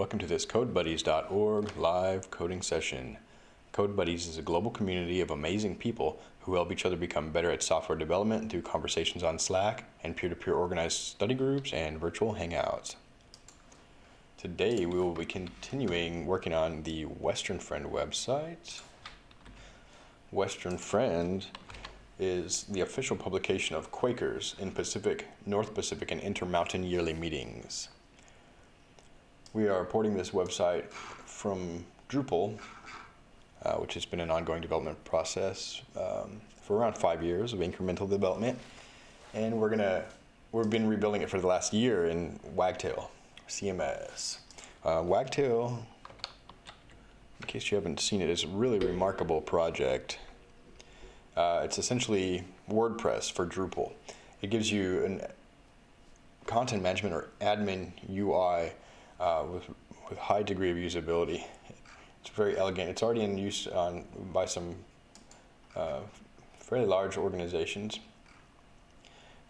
welcome to this CodeBuddies.org live coding session. CodeBuddies is a global community of amazing people who help each other become better at software development through conversations on Slack and peer-to-peer -peer organized study groups and virtual hangouts. Today we will be continuing working on the Western Friend website. Western Friend is the official publication of Quakers in Pacific, North Pacific, and Intermountain yearly meetings. We are porting this website from Drupal, uh, which has been an ongoing development process um, for around five years of incremental development. And we're gonna, we've been rebuilding it for the last year in Wagtail, CMS. Uh, Wagtail, in case you haven't seen it, is a really remarkable project. Uh, it's essentially WordPress for Drupal. It gives you an content management or admin UI uh, with, with high degree of usability. It's very elegant. It's already in use on, by some uh, fairly large organizations.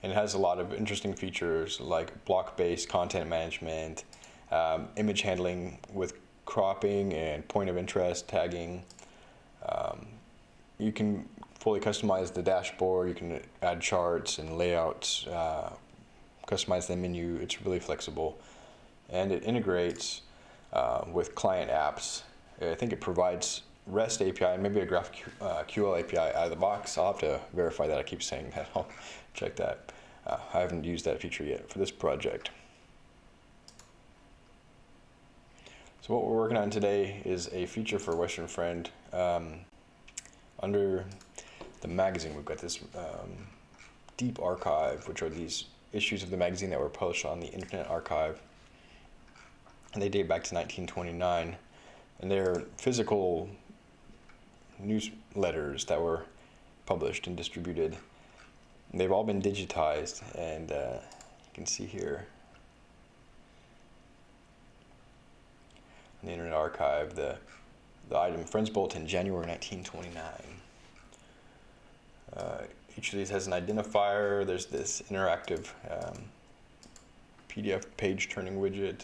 And it has a lot of interesting features like block-based content management, um, image handling with cropping and point of interest tagging. Um, you can fully customize the dashboard. You can add charts and layouts, uh, customize the menu. It's really flexible and it integrates uh, with client apps. I think it provides REST API maybe a GraphQL uh, API out of the box. I'll have to verify that. I keep saying that. I'll check that. Uh, I haven't used that feature yet for this project. So what we're working on today is a feature for Western Friend. Um, under the magazine, we've got this um, deep archive, which are these issues of the magazine that were published on the Internet Archive and they date back to 1929. And they're physical newsletters that were published and distributed. And they've all been digitized, and uh, you can see here in the Internet Archive the the item Friends Bulletin, January 1929. Uh, each of these has an identifier. There's this interactive um, PDF page turning widget.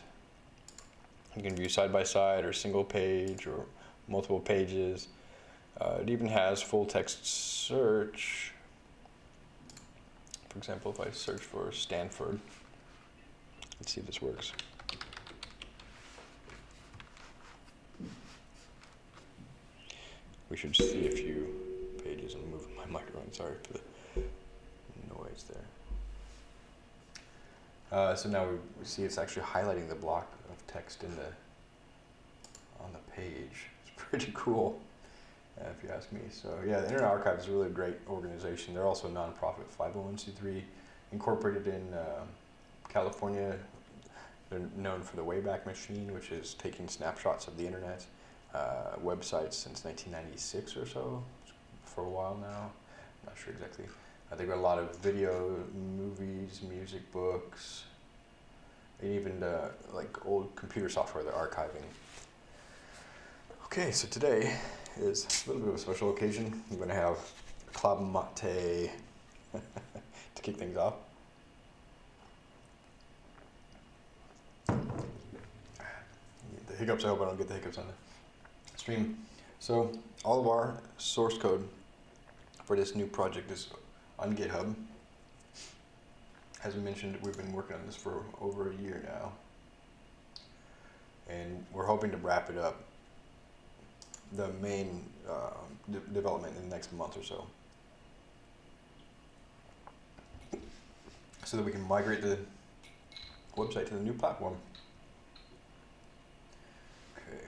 You can view side by side or single page or multiple pages. Uh, it even has full text search. For example, if I search for Stanford, let's see if this works. We should see a few pages. I'm moving my microphone, sorry for the noise there. Uh, so now we, see it's actually highlighting the block text in the on the page. It's pretty cool, uh, if you ask me. So yeah, the Internet Archive is a really great organization. They're also a nonprofit 501c3 incorporated in uh, California. They're known for the Wayback Machine, which is taking snapshots of the internet uh, websites since 1996 or so, for a while now. I'm not sure exactly they've got a lot of video, movies, music, books, and even uh, like old computer software they're archiving. Okay, so today is a little bit of a special occasion. I'm going to have club mate to kick things off. The hiccups, I hope I don't get the hiccups on the stream. So all of our source code for this new project is on GitHub. As I mentioned, we've been working on this for over a year now. And we're hoping to wrap it up, the main uh, de development in the next month or so. So that we can migrate the website to the new platform. Okay.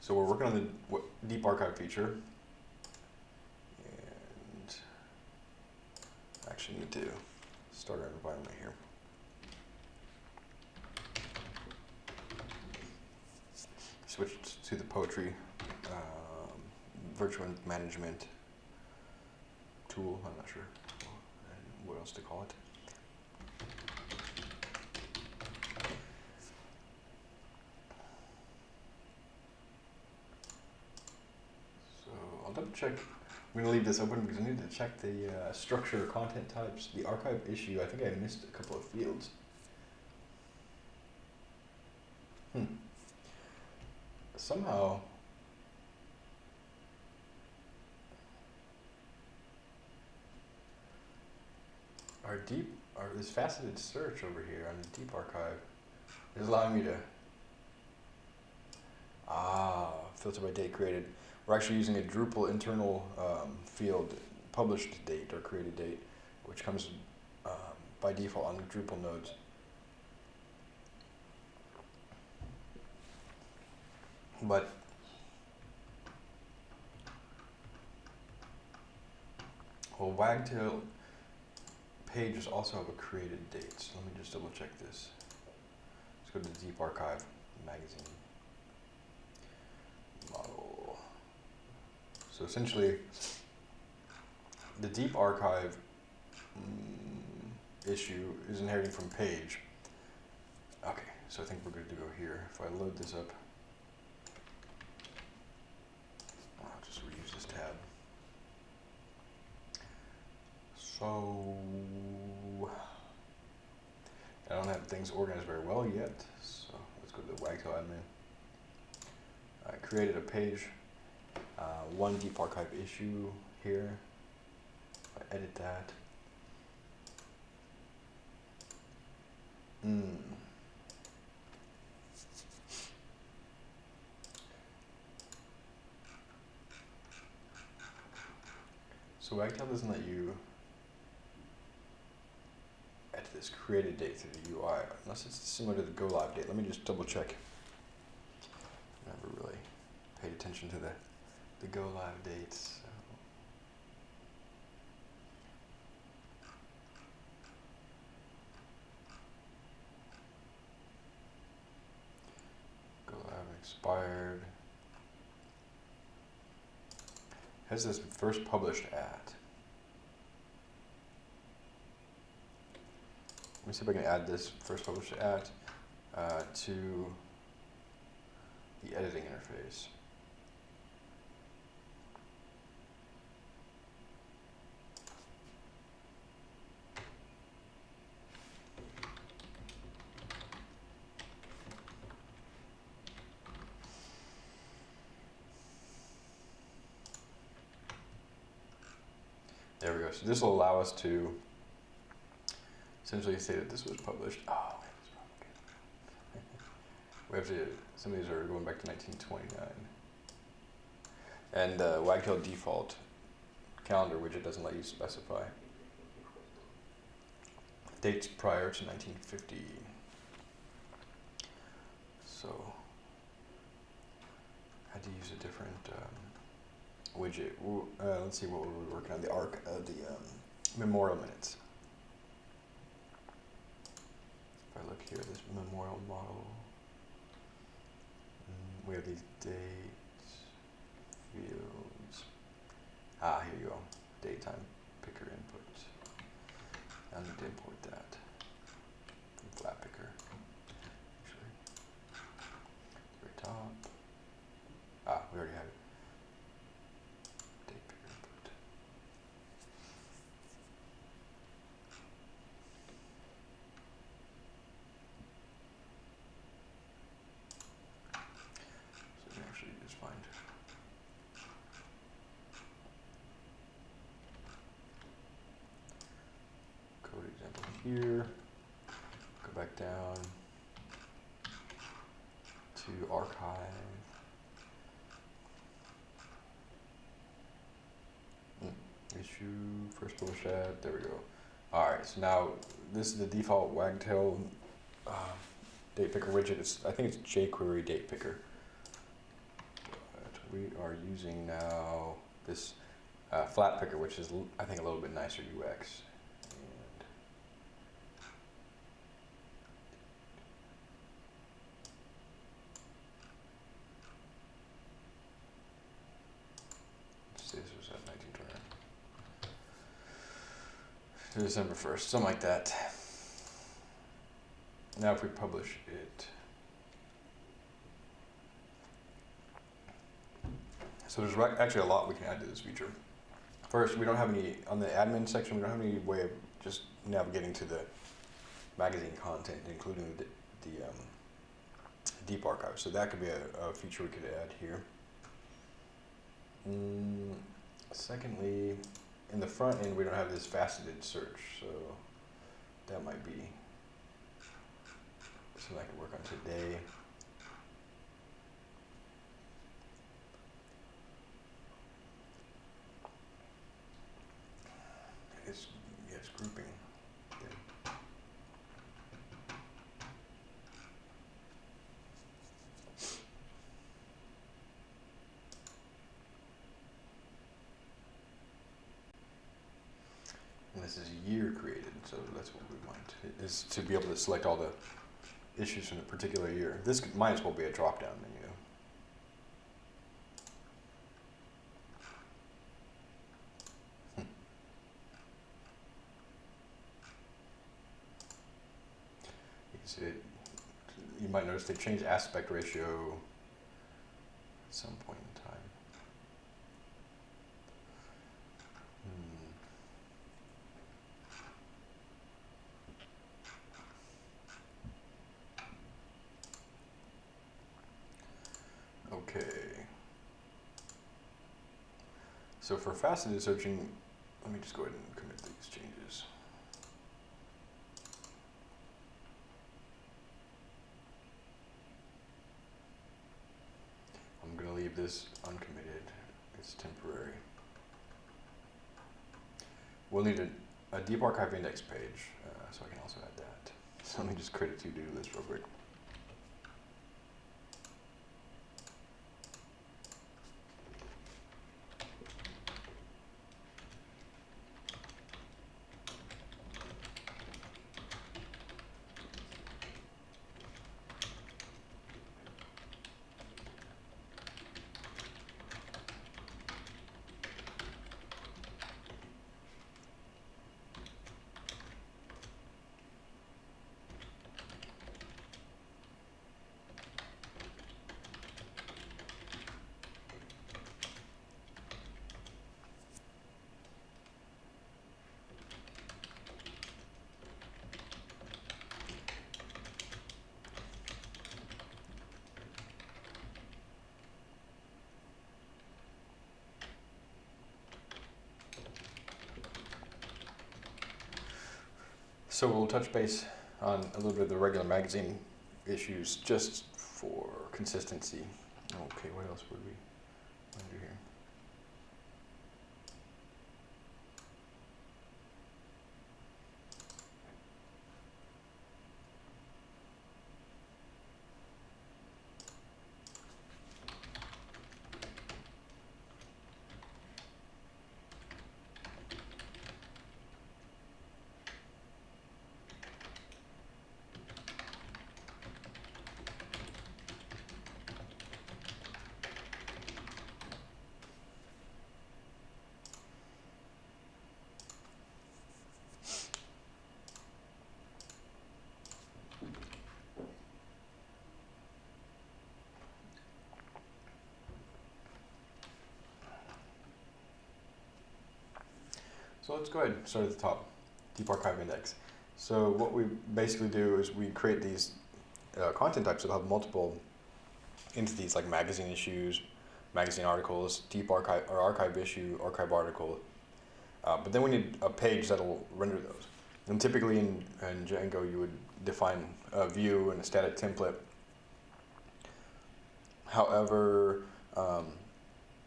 So we're working on the deep archive feature. Actually need to start our environment here. Switch to the poetry um, virtual management tool. I'm not sure what else to call it. So I'll double check I'm going to leave this open because I need to check the uh, structure content types. The archive issue, I think I missed a couple of fields. Hmm. Somehow, our deep, our, this faceted search over here on the deep archive is allowing me to ah, filter by date created. We're actually using a Drupal internal um, field, published date or created date, which comes um, by default on Drupal nodes. But well, Wagtail pages also have a created date. So let me just double check this. Let's go to the Deep Archive magazine So essentially, the Deep Archive mm, issue is inheriting from page. Okay, so I think we're good to go here. If I load this up. I'll just reuse this tab. So I don't have things organized very well yet, so let's go to the Wagtail admin. I created a page, one deep archive issue here. I edit that. Mm. So Wagtail doesn't let you add this created date through the UI, unless it's similar to the go live date. Let me just double check. Never really paid attention to the, the go live dates. So. Go live expired. Has this first published at? Let me see if I can add this first published at uh, to the editing interface. So this will allow us to essentially say that this was published. Oh, we have to, some of these are going back to 1929. And uh, Wagtail default calendar widget doesn't let you specify dates prior to 1950. So I had to use a different um, widget. Uh, let's see what we were working on. The arc, uh, the um, memorial minutes. If I look here, this memorial model. Mm, we have these dates, fields. Ah, here you go. Daytime picker input. I need to import that from flatpickr. Actually, very top. Ah, we already have it. Date picker input. So we can actually just find code example here. Go back down to archive. Mm, Issue first published at, there we go. Alright, so now this is the default Wagtail uh, date picker widget. It's, I think it's jQuery date picker. But we are using now this uh, flatpickr, which is I think a little bit nicer UX. And let's see, this was at 1929. December 1st, something like that. Now if we publish it. So there's actually a lot we can add to this feature. First, we don't have any, on the admin section, we don't have any way of just navigating to the magazine content, including the, the um, deep archive. So that could be a, a feature we could add here. Mm, secondly, in the front end, we don't have this faceted search, so that might be something I could work on today. It's, yes, grouping. Good. And this is year created, so that's what we want, is to be able to select all the issues from a particular year. This might as well be a drop-down menu. Hmm. You it, you might notice they changed aspect ratio at some point in time. Hmm. Okay. So for faceted searching, let me just go ahead and commit these changes. I'm gonna leave this uncommitted, it's temporary. We'll need a, a deep archive index page, uh, so I can also add that. So let me just create a to-do list real quick. So we'll touch base on a little bit of the regular magazine issues just for consistency. Okay, what else would we want to do here? So let's go ahead and start at the top, Deep Archive Index. So what we basically do is we create these uh, content types that have multiple entities like magazine issues, magazine articles, deep archive or archive issue, archive article. Uh, but then we need a page that'll render those. And typically in, in Django you would define a view and a static template. However, um,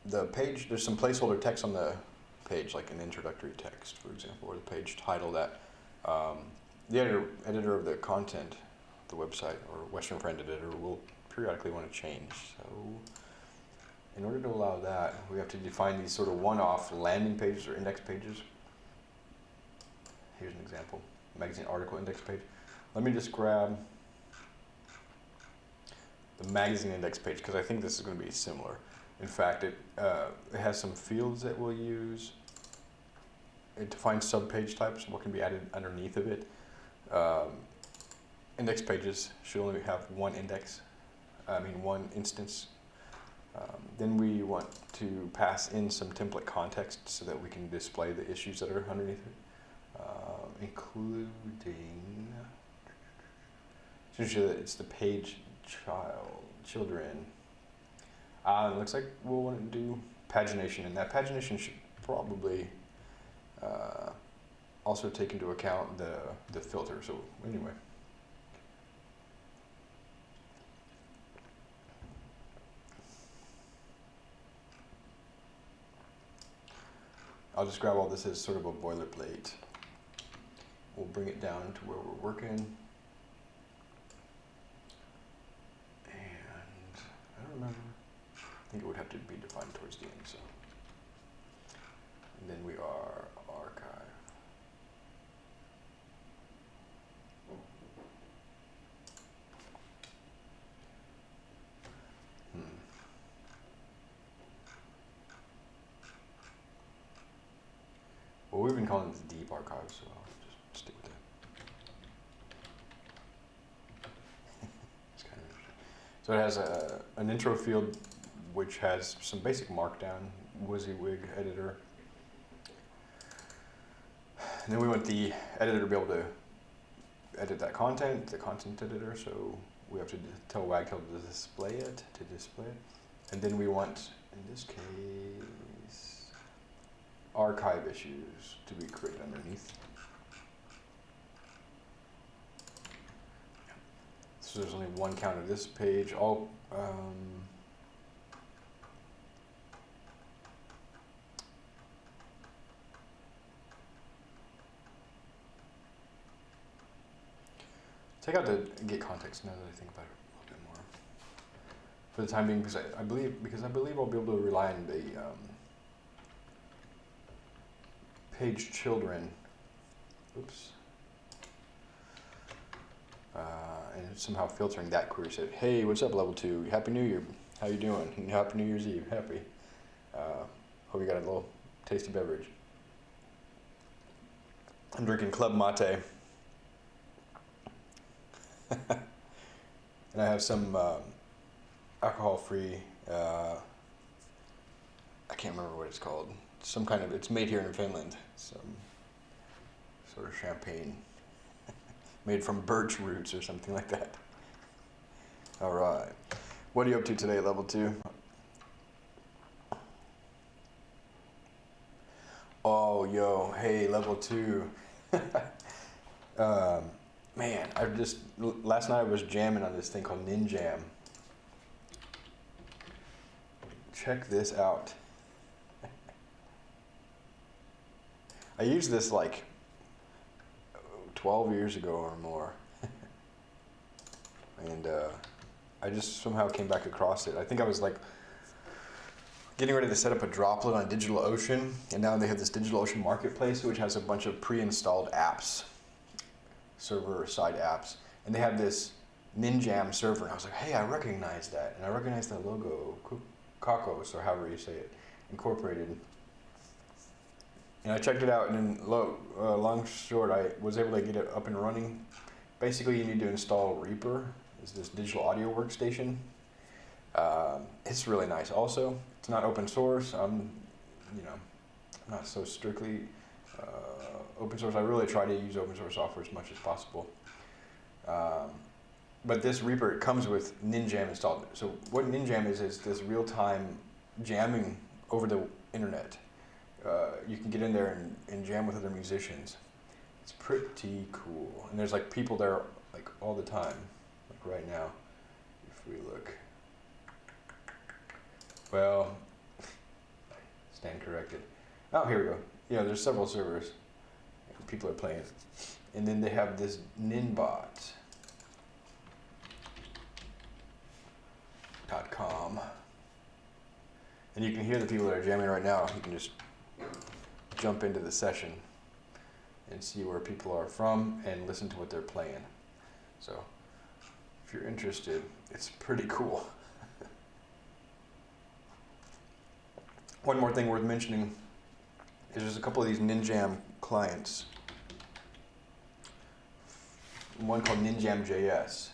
the page, there's some placeholder text on the page, like an introductory text, for example, or the page title that um, the editor, editor of the content, the website, or Western Friend editor will periodically want to change. So in order to allow that, we have to define these sort of one-off landing pages or index pages. Here's an example, magazine article index page. Let me just grab the magazine index page because I think this is going to be similar. In fact, it, uh, it has some fields that we'll use. It defines subpage types, what can be added underneath of it. Um, index pages should only have one index, I mean one instance. Um, then we want to pass in some template context so that we can display the issues that are underneath it, uh, including, ensure that it's the page child, children. Uh, it looks like we'll want to do pagination, and that pagination should probably uh, also take into account the the filter. So anyway. I'll just grab all this as sort of a boilerplate. We'll bring it down to where we're working. And I don't remember. I think it would have to be defined towards the end, so. And then we are archive. Hmm. Well, we've been calling this deep archive, so I'll just stick with that. it's kind of interesting. So it has a, an intro field which has some basic markdown, WYSIWYG editor. And then we want the editor to be able to edit that content, the content editor, so we have to tell Wagtail to display it, to display it. And then we want, in this case, archive issues to be created underneath. So there's only one count of this page. All um, take out the get context now that I think about it a little bit more. For the time being, because I, I believe because I believe I'll be able to rely on the um, page children. Oops. Uh, and somehow filtering that query said, "Hey, what's up, level two? Happy New Year. How you doing? Happy New Year's Eve. Happy. Uh, hope you got a little tasty beverage. I'm drinking Club Mate." and I have some um, alcohol-free. I can't remember what it's called. Some kind of. It's made here in Finland. Some sort of champagne made from birch roots or something like that. All right. What are you up to today, level two? Oh, yo, hey, level two. um, Man, I just last night I was jamming on this thing called Ninjam. Check this out. I used this like 12 years ago or more. and uh, I just somehow came back across it. I think I was like getting ready to set up a droplet on DigitalOcean, and now they have this DigitalOcean marketplace, which has a bunch of pre-installed apps server side apps, and they have this Ninjam server. And I was like, hey, I recognize that, and I recognize that logo, Cockos or however you say it, incorporated. And I checked it out, and then lo, uh, long short, I was able to get it up and running. Basically, you need to install Reaper. It's this digital audio workstation. Um, it's really nice. Also, it's not open source. I'm, you know, not so strictly uh, open source. I really try to use open source software as much as possible. Um, but this Reaper it comes with Ninjam installed. So what Ninjam is is this real-time jamming over the internet. Uh, you can get in there and, and jam with other musicians. It's pretty cool. And there's like people there like all the time. Like right now, if we look. Well, stand corrected. Oh, here we go. Yeah, there's several servers. People are playing. And then they have this Ninbot. Com. And you can hear the people that are jamming right now. You can just jump into the session and see where people are from and listen to what they're playing. So if you're interested, it's pretty cool. One more thing worth mentioning is there's a couple of these Ninjam clients. One called Ninjam.js.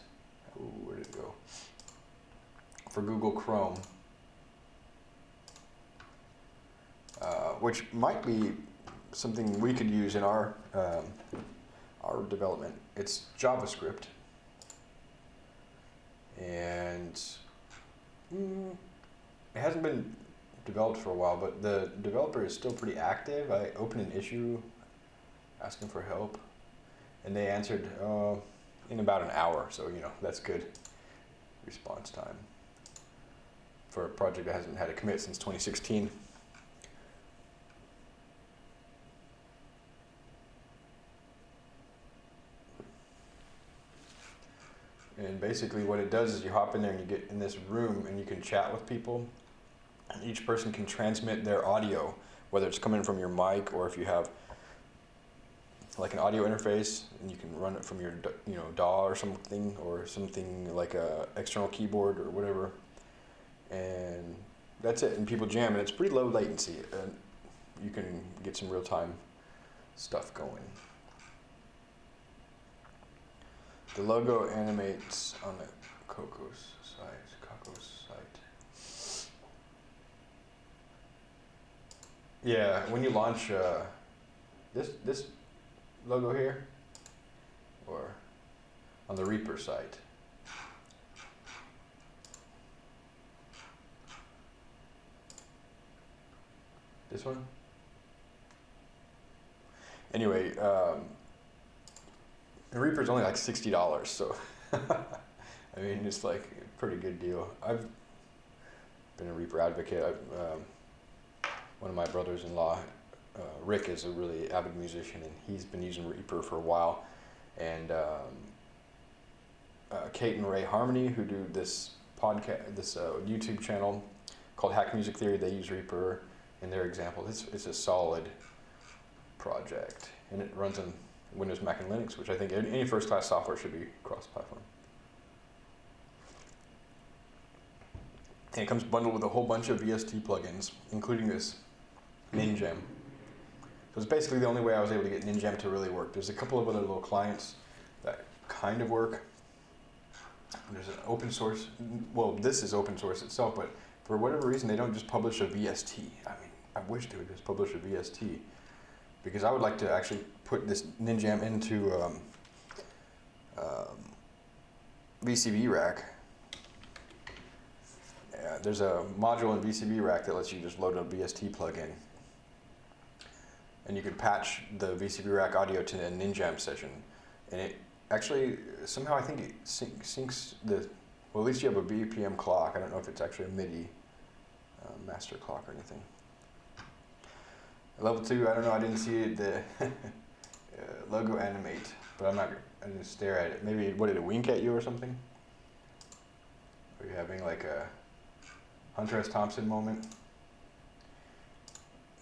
Ooh, where did it go? For Google Chrome. Uh, which might be something we could use in our um, our development. It's JavaScript, and mm, it hasn't been developed for a while, but the developer is still pretty active. I opened an issue asking for help, and they answered uh, in about an hour, so you know that's good response time for a project that hasn't had a commit since 2016. And basically, what it does is you hop in there and you get in this room and you can chat with people. And each person can transmit their audio, whether it's coming from your mic or if you have like an audio interface and you can run it from your you know DAW or something or something like a external keyboard or whatever. And that's it. And people jam and it's pretty low latency. And you can get some real time stuff going. The logo animates on the Cockos site. Cockos site. Yeah, when you launch uh, this this logo here, or on the Reaper site. This one. Anyway. Um, the Reaper's only like sixty dollars, so I mean it's like a pretty good deal. I've been a Reaper advocate. I've, um, one of my brothers-in-law, uh, Rick, is a really avid musician, and he's been using Reaper for a while. And um, uh, Kate and Ray Harmony, who do this podcast, this uh, YouTube channel called Hack Music Theory, they use Reaper in their example. It's it's a solid project, and it runs on Windows, Mac, and Linux, which I think any first-class software should be cross-platform. And it comes bundled with a whole bunch of VST plugins, including this Ninjam. So it's basically the only way I was able to get Ninjam to really work. There's a couple of other little clients that kind of work. There's an open source, well, this is open source itself, but for whatever reason, they don't just publish a VST. I mean, I wish they would just publish a VST because I would like to actually put this Ninjam into um, um, VCV rack. Yeah, there's a module in VCV rack that lets you just load a VST plugin. And you can patch the VCV rack audio to a Ninjam session. And it actually, somehow I think it sync, syncs the, well at least you have a BPM clock. I don't know if it's actually a MIDI uh, master clock or anything. Level two, I don't know, I didn't see the uh, logo animate, but I'm not, I didn't stare at it. Maybe, what did it wink at you or something? Are you having like a Hunter S. Thompson moment?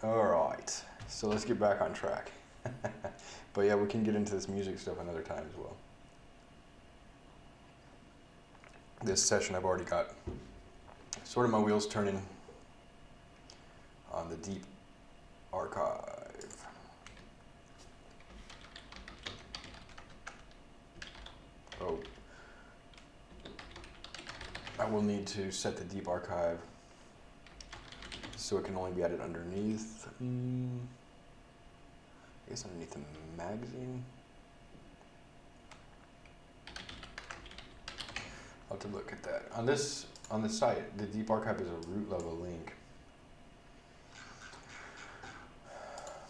All right, so let's get back on track. but yeah, we can get into this music stuff another time as well. This session I've already got sort of my wheels turning on the deep archive. Oh, I will need to set the deep archive so it can only be added underneath. Mm, I guess underneath the magazine. I'll have to look at that. On this on the site, the deep archive is a root level link.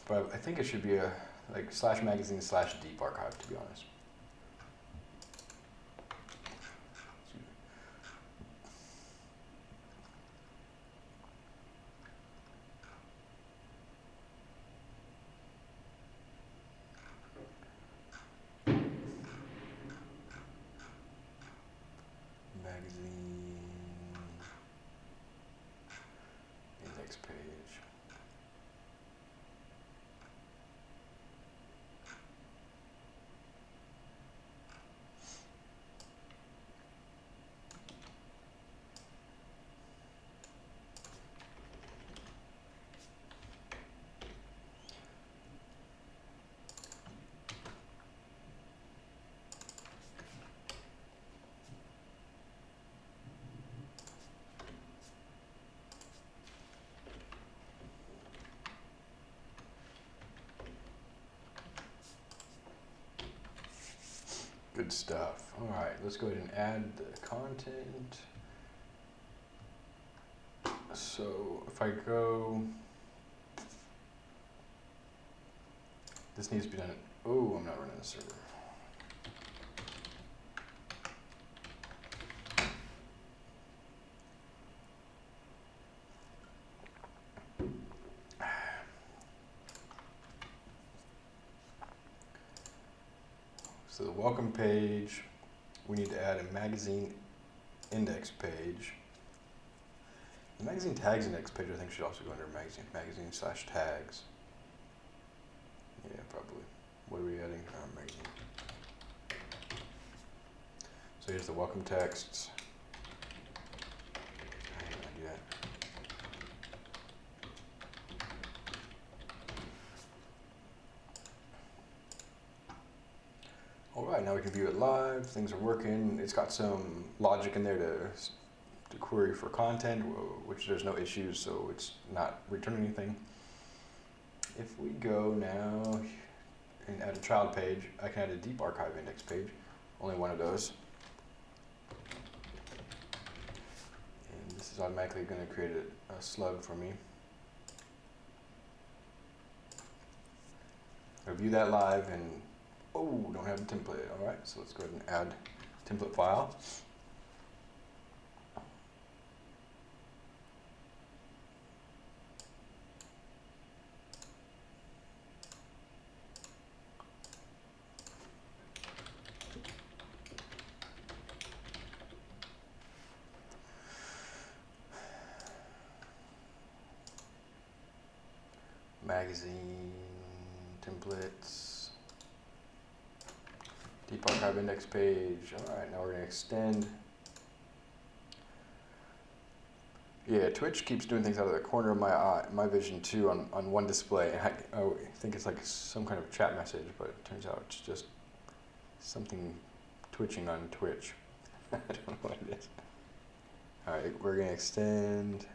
But I think it should be a like slash magazine slash deep archive to be honest. Good stuff. All right, let's go ahead and add the content. So if I go, this needs to be done. Oh, I'm not running the server. So the welcome page, we need to add a magazine index page. The magazine tags index page I think should also go under magazine, magazine slash tags. Yeah, probably. What are we adding? Uh, magazine. So here's the welcome texts. How do I do that? All right, now we view it live. Things are working. It's got some logic in there to, to query for content, which there's no issues, so it's not returning anything. If we go now and add a child page, I can add a deep archive index page. Only one of those. And this is automatically going to create a, a slug for me. I view that live and Oh, don't have a template. All right, so let's go ahead and add template file. Magazine templates. Deep archive index page. All right, now we're gonna extend. Yeah, Twitch keeps doing things out of the corner of my eye, my vision too, on, on one display. I, I think it's like some kind of chat message, but it turns out it's just something twitching on Twitch. I don't know what it is. All right, we're gonna extend.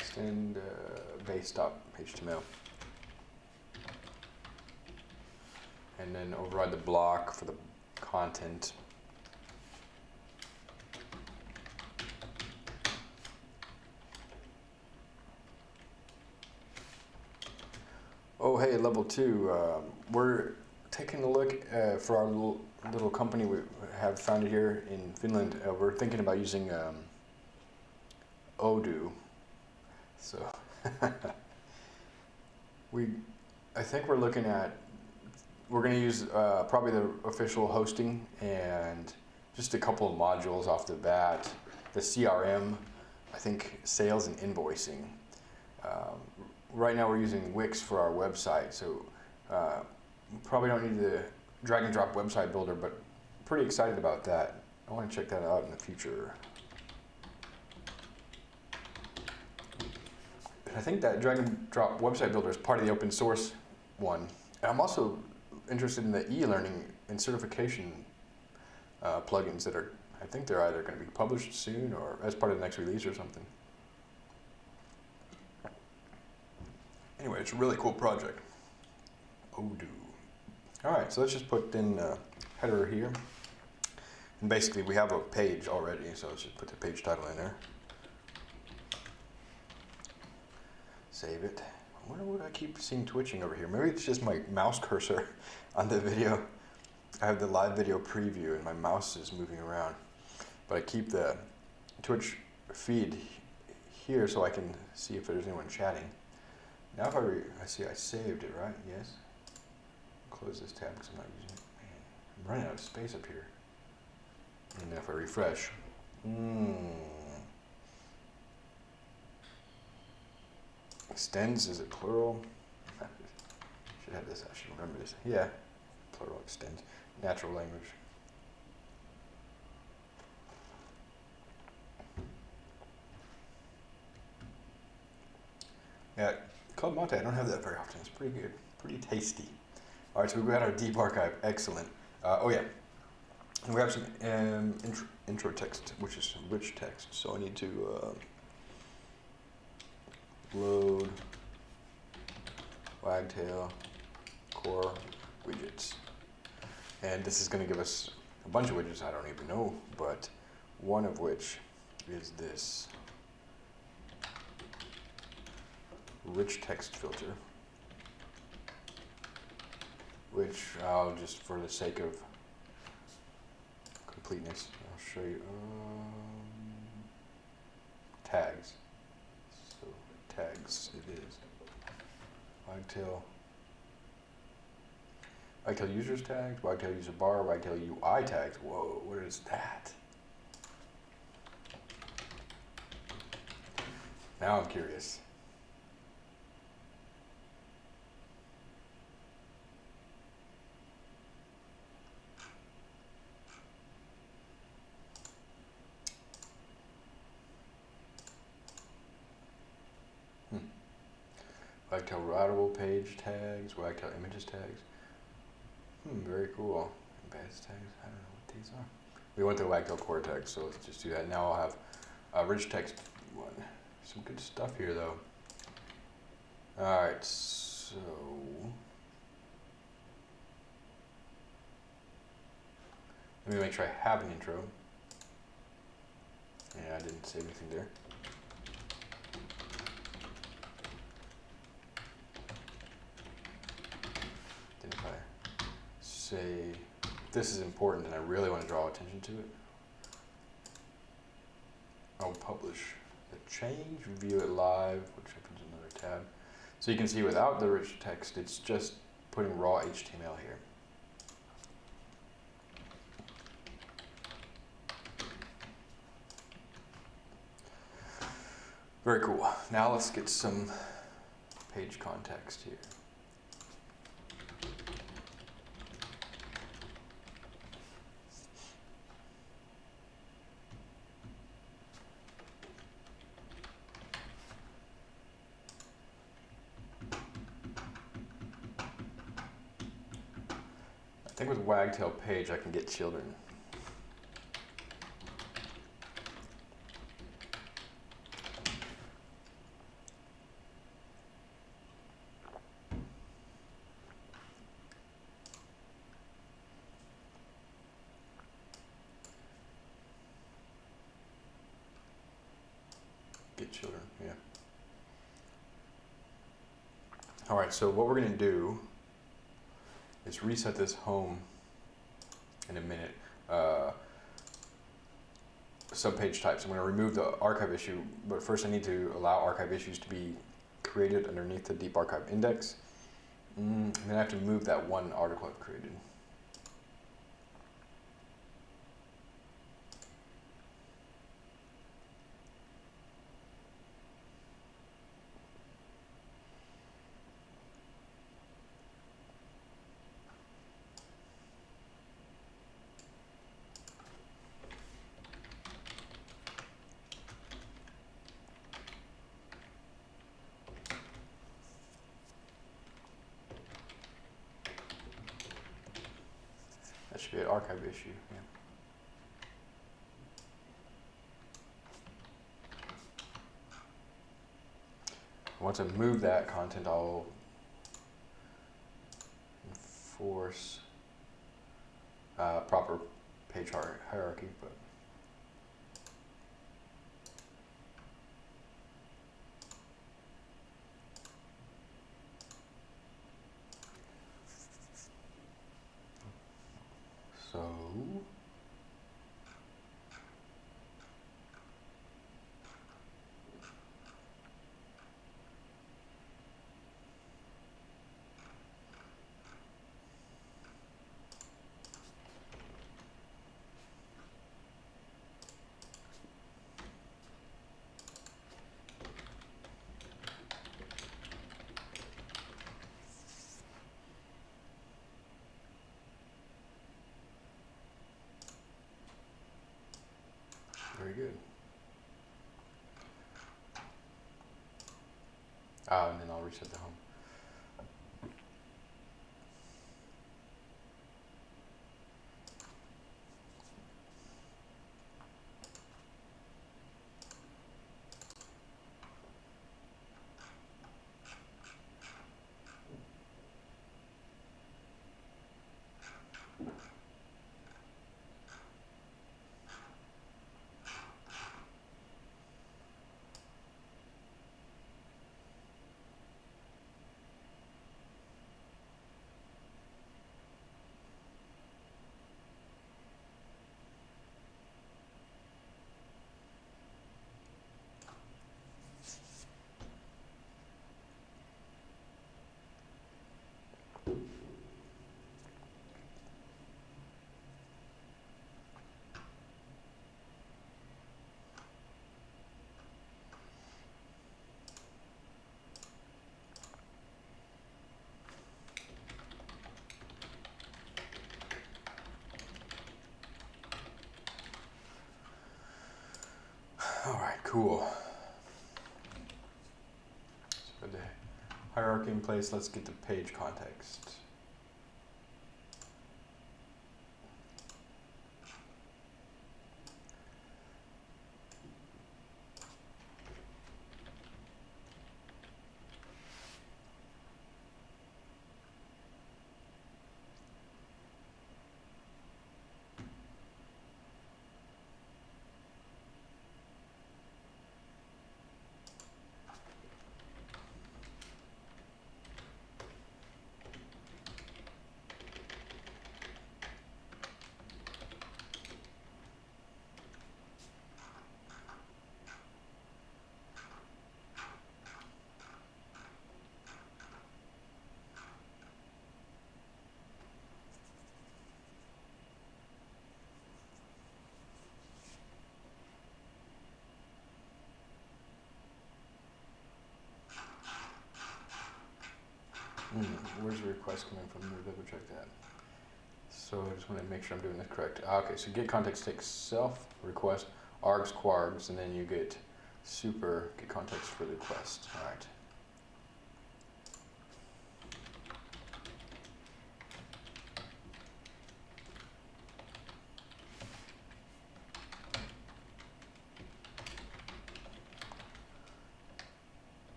Extend uh, base.html. and then override the block for the content. Oh, hey, level two. Um, we're taking a look uh, for our little, little company we have founded here in Finland. Uh, we're thinking about using um, Odoo. So we, I think we're looking at we're going to use uh, probably the official hosting and just a couple of modules off the bat. The CRM, I think sales and invoicing. Um, right now we're using Wix for our website, so uh, probably don't need the drag and drop website builder, but pretty excited about that. I want to check that out in the future. I think that drag and drop website builder is part of the open source one. And I'm also interested in the e-learning and certification uh, plugins that are, I think they're either going to be published soon or as part of the next release or something. Anyway, it's a really cool project. Odoo. All right, so let's just put in a header here. And basically we have a page already, so let's just put the page title in there. Save it. I wonder what I keep seeing twitching over here. Maybe it's just my mouse cursor on the video. I have the live video preview and my mouse is moving around. But I keep the Twitch feed here so I can see if there's anyone chatting. Now if I, I see I saved it, right? Yes. Close this tab because I'm not using it. Man, I'm running out of space up here. And then if I refresh, hmm. Extends, is it plural? should have this, I should remember this. Yeah, plural extends. Natural language. Yeah, Club Mate, I don't have that very often. It's pretty good, pretty tasty. All right, so we've got our deep archive. Excellent. Uh, oh, yeah. And we have some um, intro, intro, text, which is rich text. So I need to uh, load wagtail core widgets. And this is going to give us a bunch of widgets I don't even know, but one of which is this rich text filter, which I'll just for the sake of completeness, I'll show you. Um, tags. Tags it is. Wagtail. Wagtail users tags, Wagtail user bar, Wagtail UI tags. Whoa, what is that? Now I'm curious. Wagtail routable page tags, Wagtail images tags. Hmm, very cool. Embedded tags, I don't know what these are. We went to Wagtail core tags, so let's just do that. Now I'll have a rich text one. Some good stuff here though. Alright, so let me make sure I have an intro. Yeah, I didn't say anything there. If I say this is important and I really want to draw attention to it, I'll publish the change, view it live, which opens another tab. So you can see without the rich text, it's just putting raw HTML here. Very cool. Now let's get some page context here. I think with Wagtail page I can get children. Get children, yeah. All right, so what we're gonna do is reset this home in a minute. Uh, subpage types. I'm going to remove the archive issue, but first I need to allow archive issues to be created underneath the deep archive index. Mm, and then I have to move that one article I've created. That should be an archive issue. Yeah. Once I move that content, I'll enforce uh, proper page hierarchy. But so. Very good. Ah, and then I'll reset the home. Cool. So the hierarchy in place, let's get the page context. Hmm, where's the request coming from? Me double check that. So I just want to make sure I'm doing this correct. Ah, Okay, so get context takes self request, args, kwargs, and then you get super get context for the request. All right.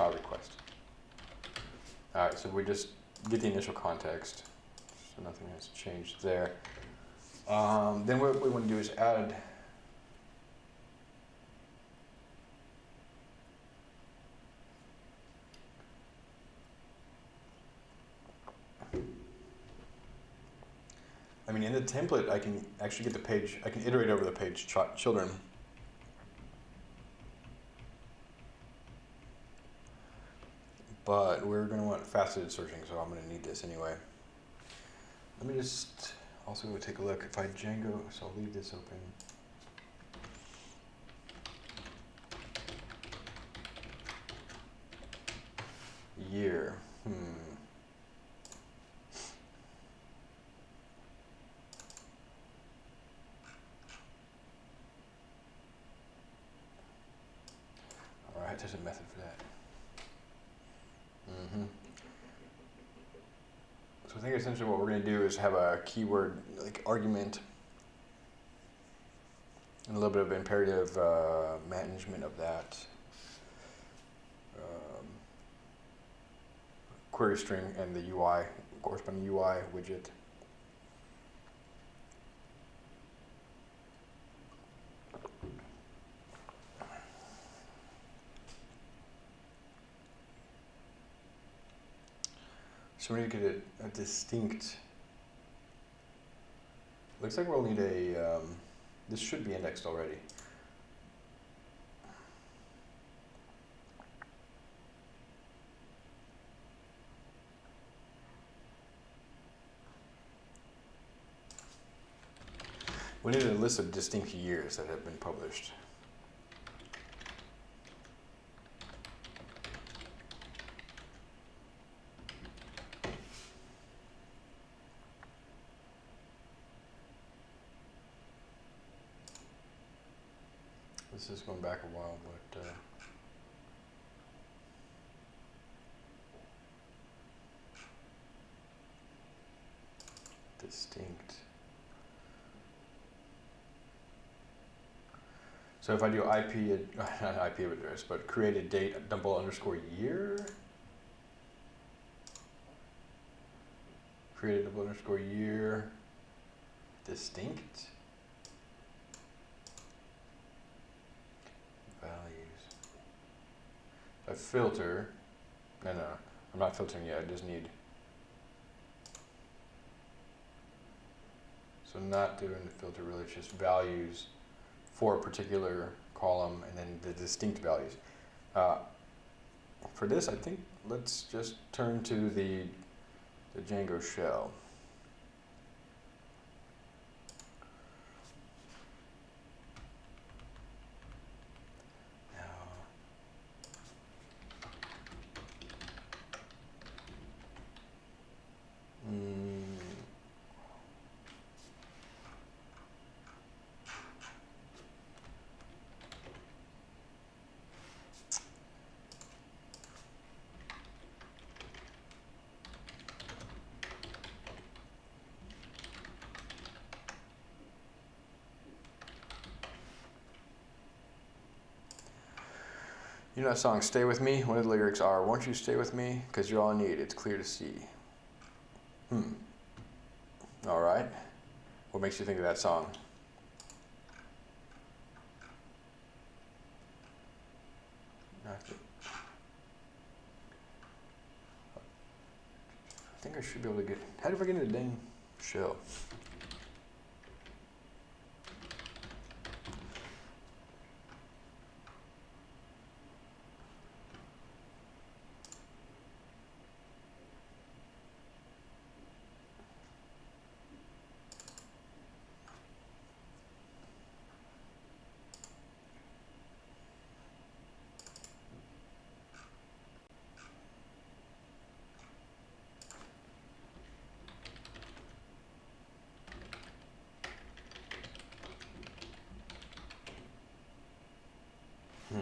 Ah, request. All right, so we just get the initial context, so nothing has changed there. Um, then what we want to do is add. I mean, in the template, I can actually get the page, I can iterate over the page ch children. But we're going to want faceted searching, so I'm going to need this anyway. Let me just also take a look. If I Django, so I'll leave this open. Year. Hmm. All right, there's a method for that. hmm So I think essentially what we're going to do have a keyword like argument and a little bit of imperative uh, management of that um, query string and the UI corresponding UI widget. So we need to get a, a distinct. Looks like we'll need a. Um, this should be indexed already. We need a list of distinct years that have been published. This is going back a while, but uh, distinct. So if I do IP, not IP address, but created date double underscore year. Created double underscore year. Distinct. Values. I filter, no, no, I'm not filtering yet. I just need. So not doing the filter really, it's just values for a particular column and then the distinct values. Uh, for this, I think let's just turn to the the Django shell. You know that song "Stay with Me"? One of the lyrics are, "Won't you stay with me? Cause you're all I need. It's clear to see." Hmm. All right. What makes you think of that song? I I think I should be able to get. How did I get into the dang shell? Hmm.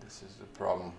This is the problem.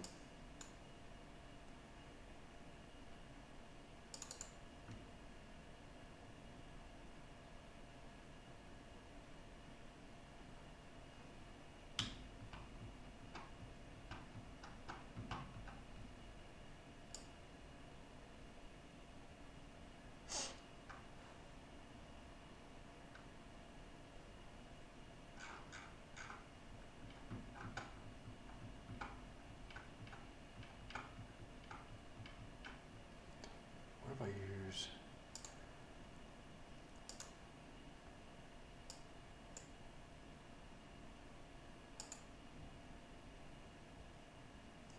What if I use?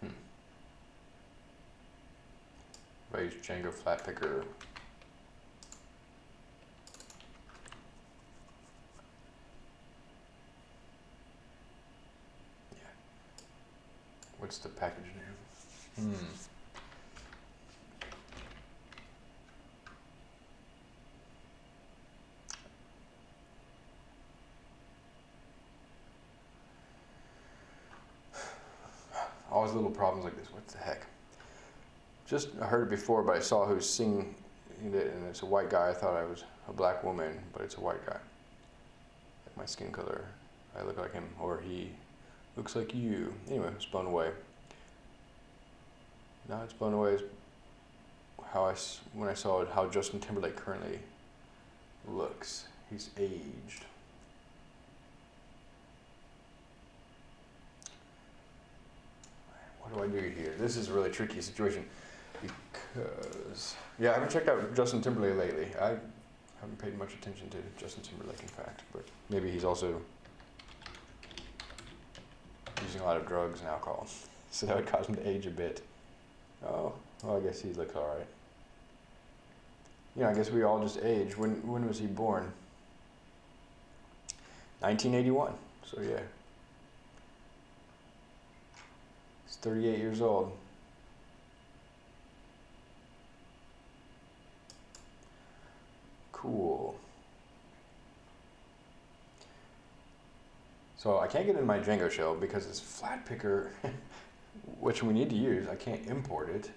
Hmm. If I use Django flatpickr. Yeah. What's the package name? Hmm. Always little problems like this. What the heck? Just heard it before, but I saw who's singing it, and it's a white guy. I thought I was a black woman, but it's a white guy. Like my skin color, I look like him, or he looks like you. Anyway, it's blown away. Now it's blown away how I when I saw how Justin Timberlake currently looks. He's aged. What do I do here? This is a really tricky situation because yeah, I haven't checked out Justin Timberlake lately. I haven't paid much attention to Justin Timberlake, in fact, but maybe he's also using a lot of drugs and alcohol, so that would cause him to age a bit. Oh, well, I guess he looks all right. You know, I guess we all just age. When when was he born? 1981. So yeah. He's 38 years old. Cool. So I can't get in my Django shell because it's flatpickr, which we need to use. I can't import it.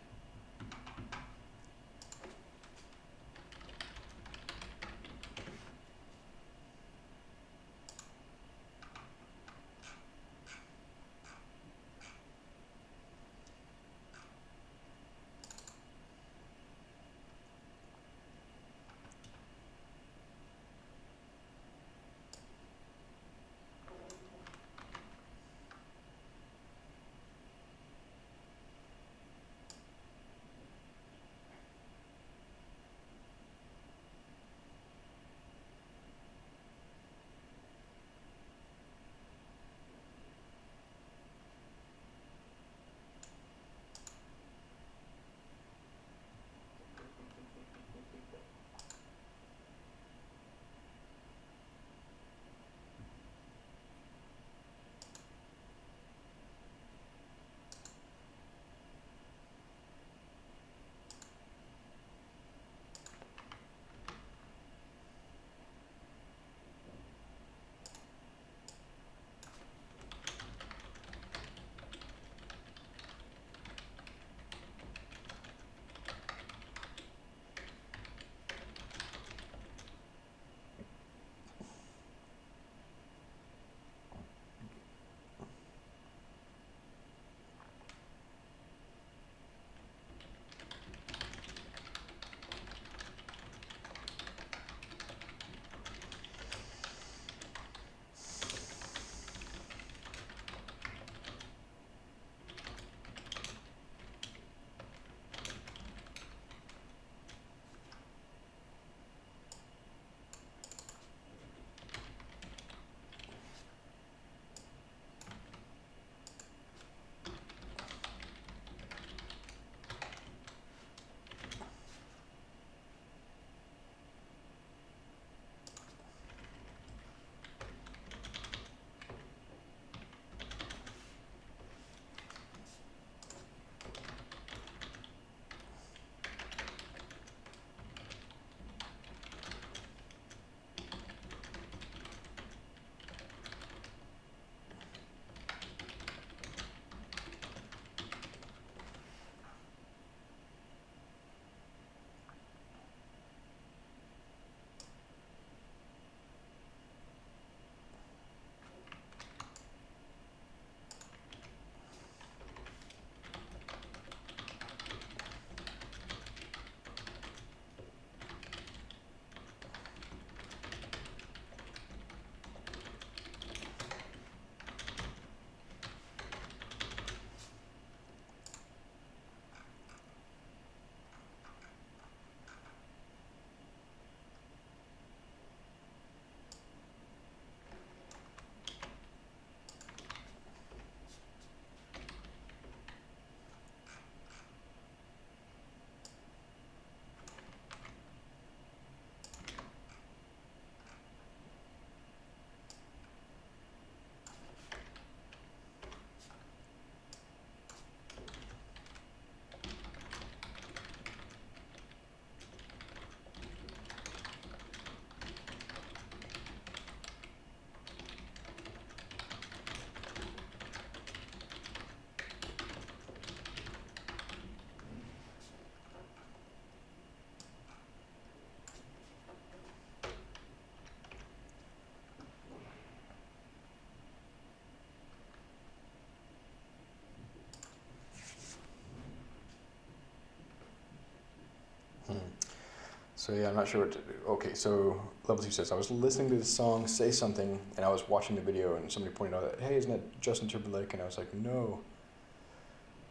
So yeah, I'm not sure what to do. Okay, so level two says I was listening to the song "Say Something" and I was watching the video, and somebody pointed out that hey, isn't that Justin Timberlake? And I was like, no.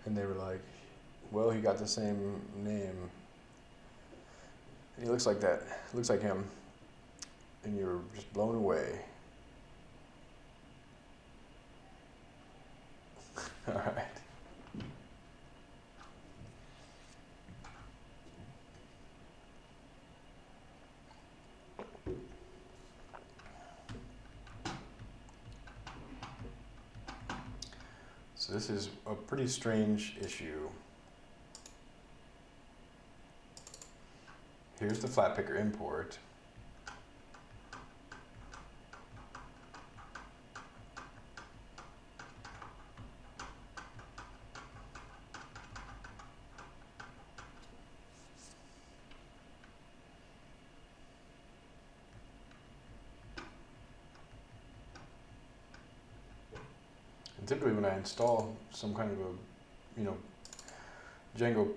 And they were like, well, he got the same name. And he looks like that. Looks like him. And you're just blown away. All right. So this is a pretty strange issue. Here's the flatpickr import. And typically when I install some kind of a, you know, Django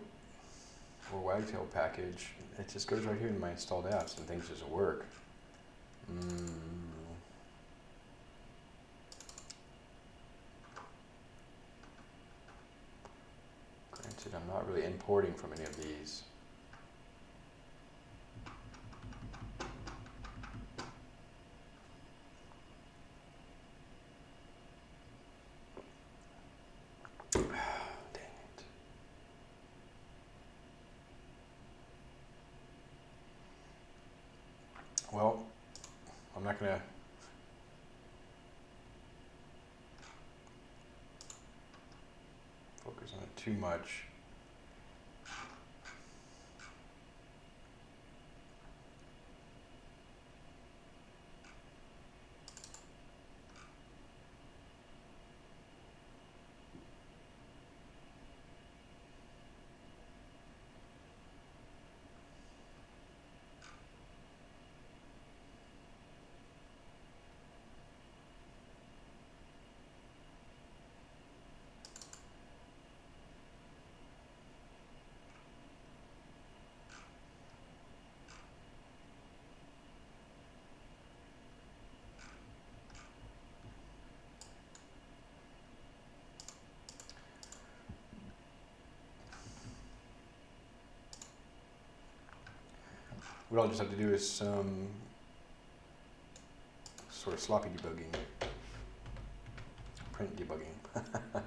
or Wagtail package, it just goes right here in my installed apps and things just work. Mm. Granted, I'm not really importing from any of these. Dang it. Well, I'm not gonna. Focus on it too much. What I'll just have to do is some sort of sloppy debugging, print debugging.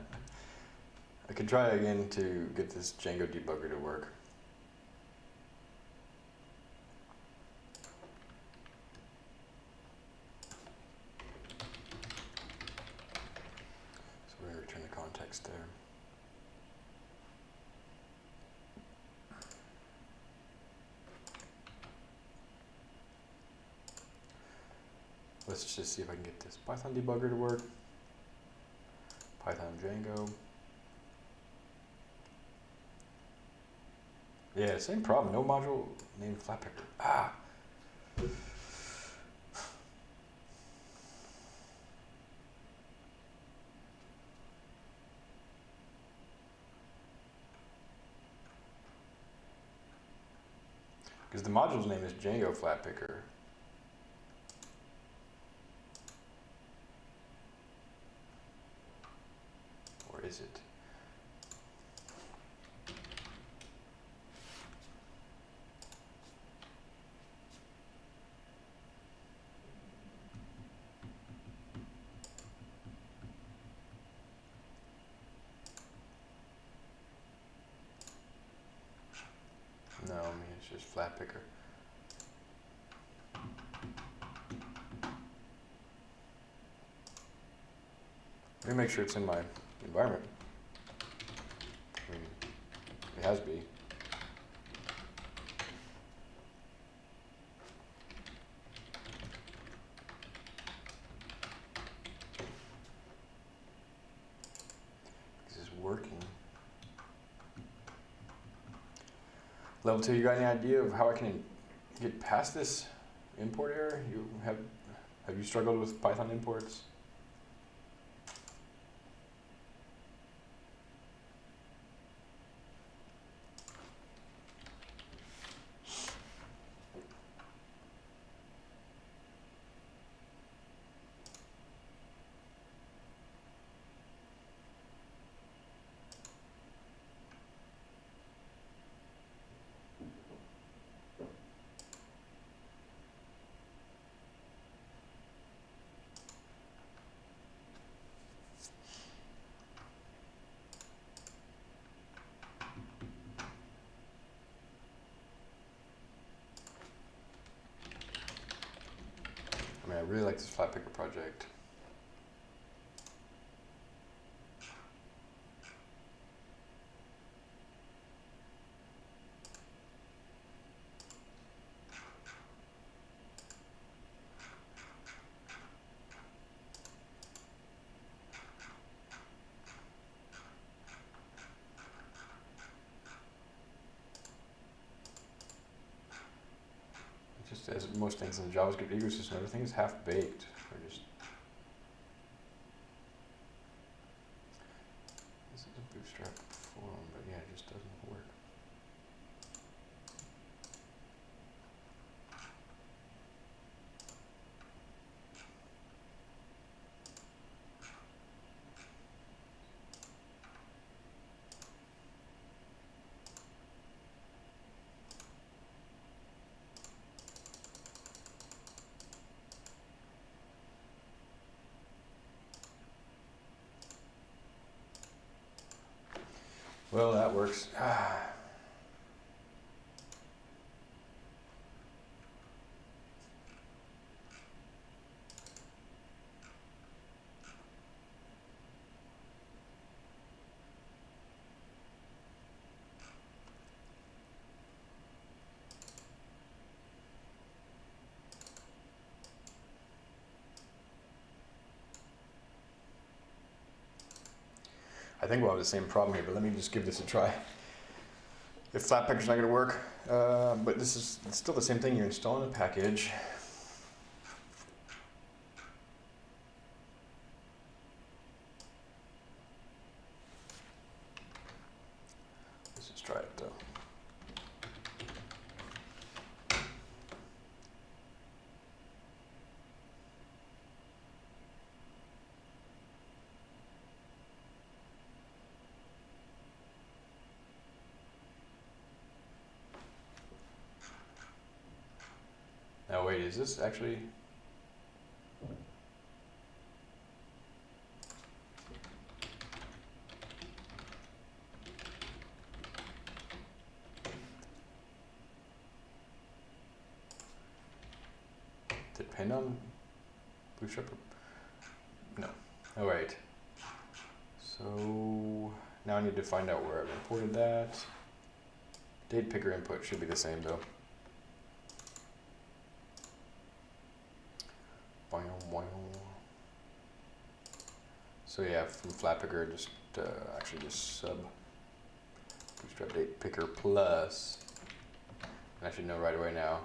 I could try again to get this Django debugger to work. So we're going to return the context there. Let's just see if I can get this Python debugger to work. Python Django. Yeah, same problem. No module named Flatpickr. Ah. Because the module's name is Django Flatpickr. Or it? No, I mean it's just flatpickr. Let me make sure it's in my environment. I mean, This is working. Level two, you got any idea of how I can get past this import error? You have have you struggled with Python imports? This flatpickr project. It Just as most things in the JavaScript ecosystem, everything is half baked. Or just this is a bootstrap form, but yeah, it just doesn't work. Well, that works. Ah. Think we'll have the same problem here, but let me just give this a try. If Flatpak's not gonna work, uh, but this is still the same thing. You're installing a package. Let's just try it though. Now wait, is this actually? Depend on Bootstrap? No. All right. So now I need to find out where I've imported that. Date picker input should be the same though. Boing, boing. So yeah, from flatpickr, just uh, actually just sub bootstrap date picker plus. And I should know right away now.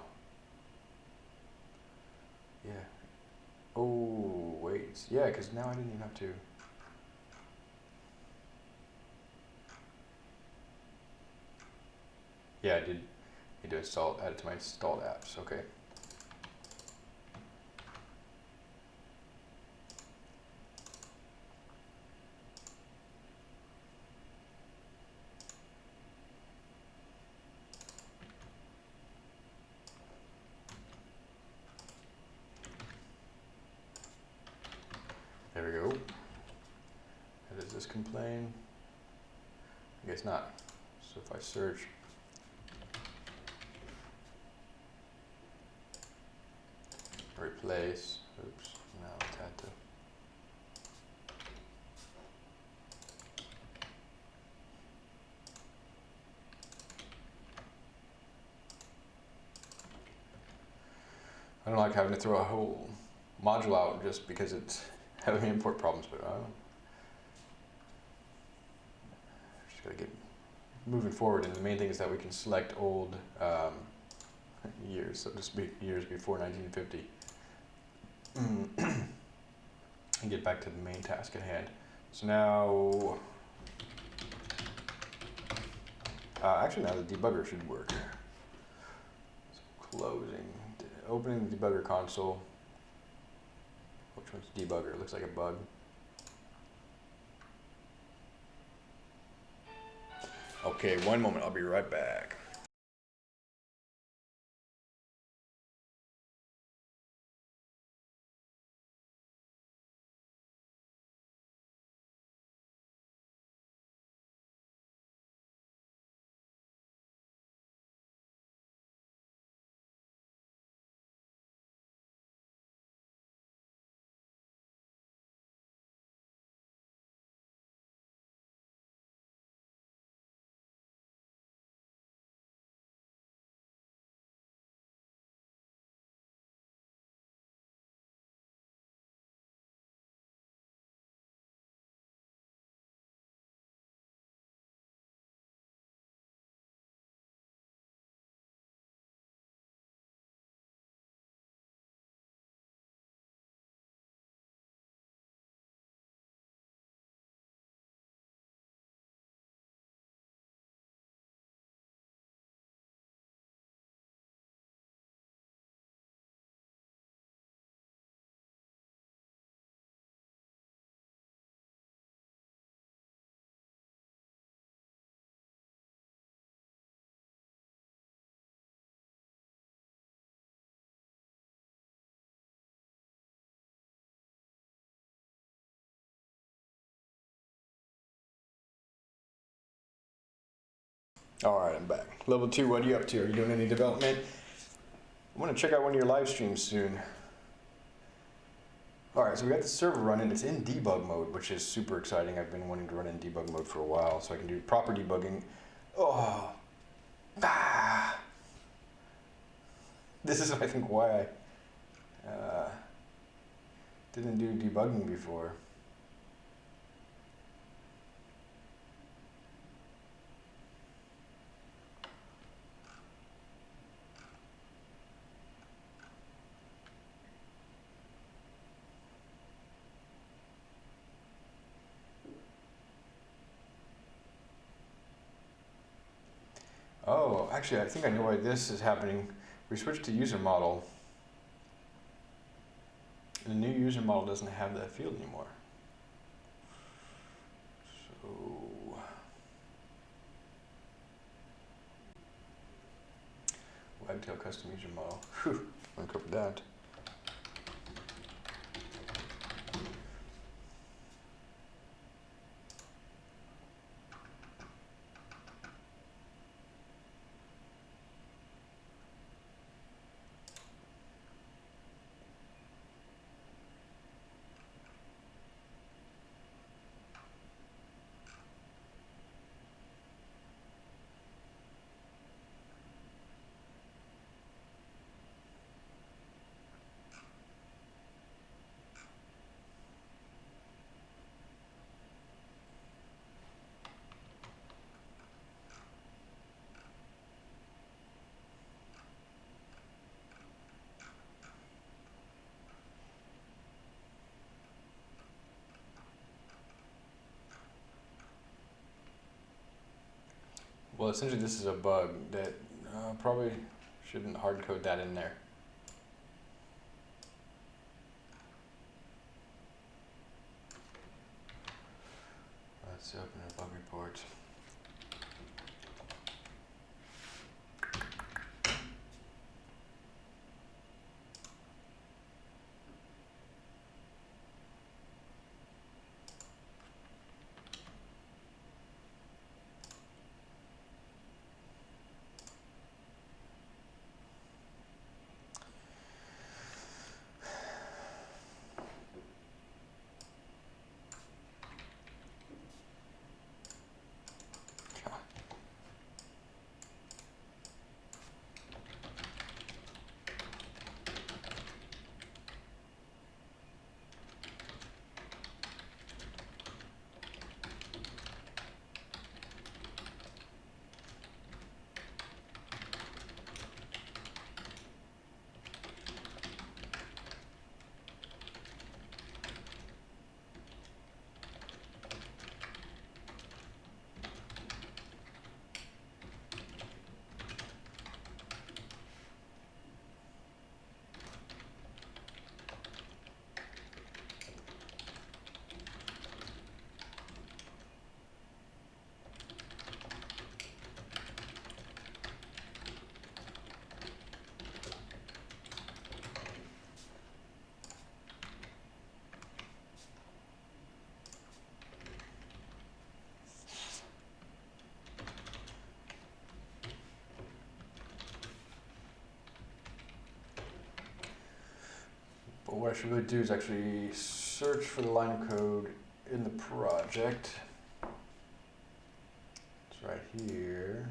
Yeah. Oh wait, yeah, because now I didn't even have to. Yeah, I did need to install add it to my installed apps. Okay. There we go. How does this complain? I guess not. So if I search. Replace, oops, now it's had to. I don't like having to throw a whole module out just because it's having import problems, but I don't. Just gotta get moving forward, and the main thing is that we can select old um, years, so to speak, years before 1950, and get back to the main task at hand. So now, uh, actually, now the debugger should work. So closing, opening the debugger console. Which one's debugger? It looks like a bug. Okay, one moment. I'll be right back. All right, I'm back. Level two, what are you up to? Are you doing any development? I want to check out one of your live streams soon. All right, so we got the server running. It's in debug mode, which is super exciting. I've been wanting to run in debug mode for a while, so I can do proper debugging. Oh, ah. This is, I think, why I uh, didn't do debugging before. Oh, actually, I think I know why this is happening. We switched to user model. The new user model doesn't have that field anymore. So, Wagtail custom user model. Whew, uncovered that. Well, essentially, this is a bug that uh, probably shouldn't hard code that in there. Let's open a bug report. But what I should really do is actually search for the line of code in the project. It's right here.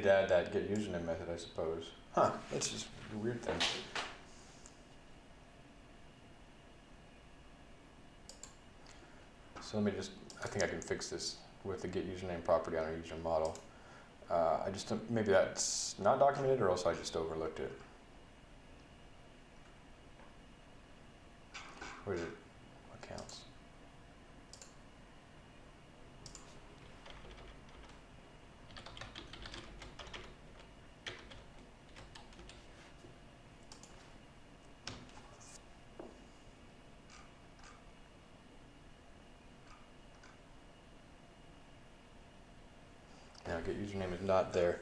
I need to add that get username method, I suppose. Huh, that's just a weird thing. So let me just, I think I can fix this with the get username property on our user model. Uh, I just, maybe that's not documented or else I just overlooked it. Where is it? Accounts. get username is not there.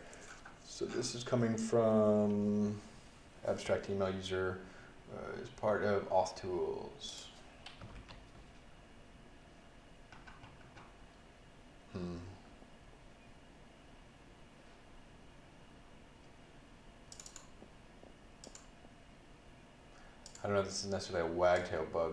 So this is coming from abstract email user uh, is part of auth tools. Hmm. I don't know if this is necessarily a wagtail bug.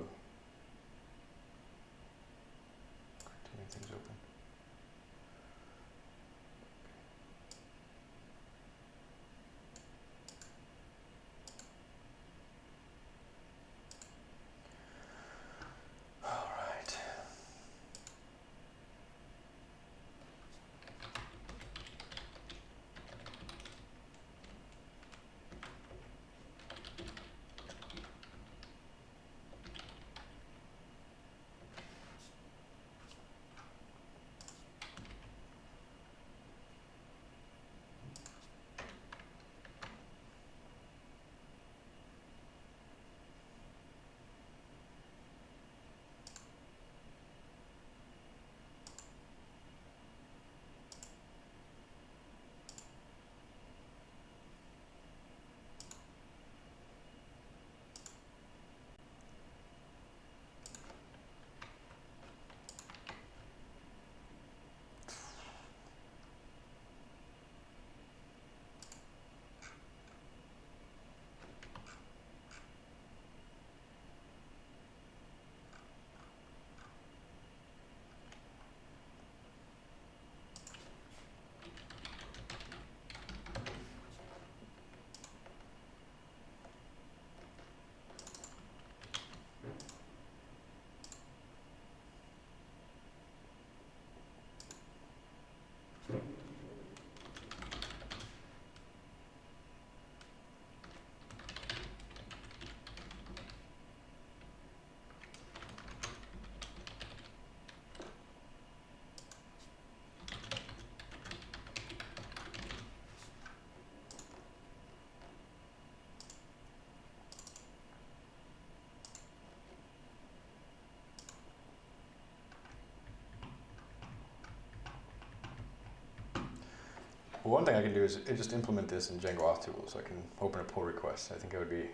Well, one thing I can do is just implement this in Django auth tools. So I can open a pull request. I think that would be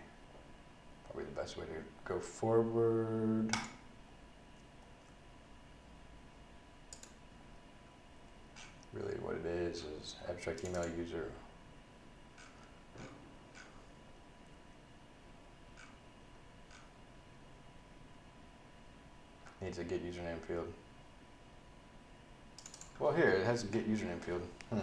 probably the best way to go forward. Really what it is is abstract email user. Needs a get username field. Well here, it has a get username field. Hmm.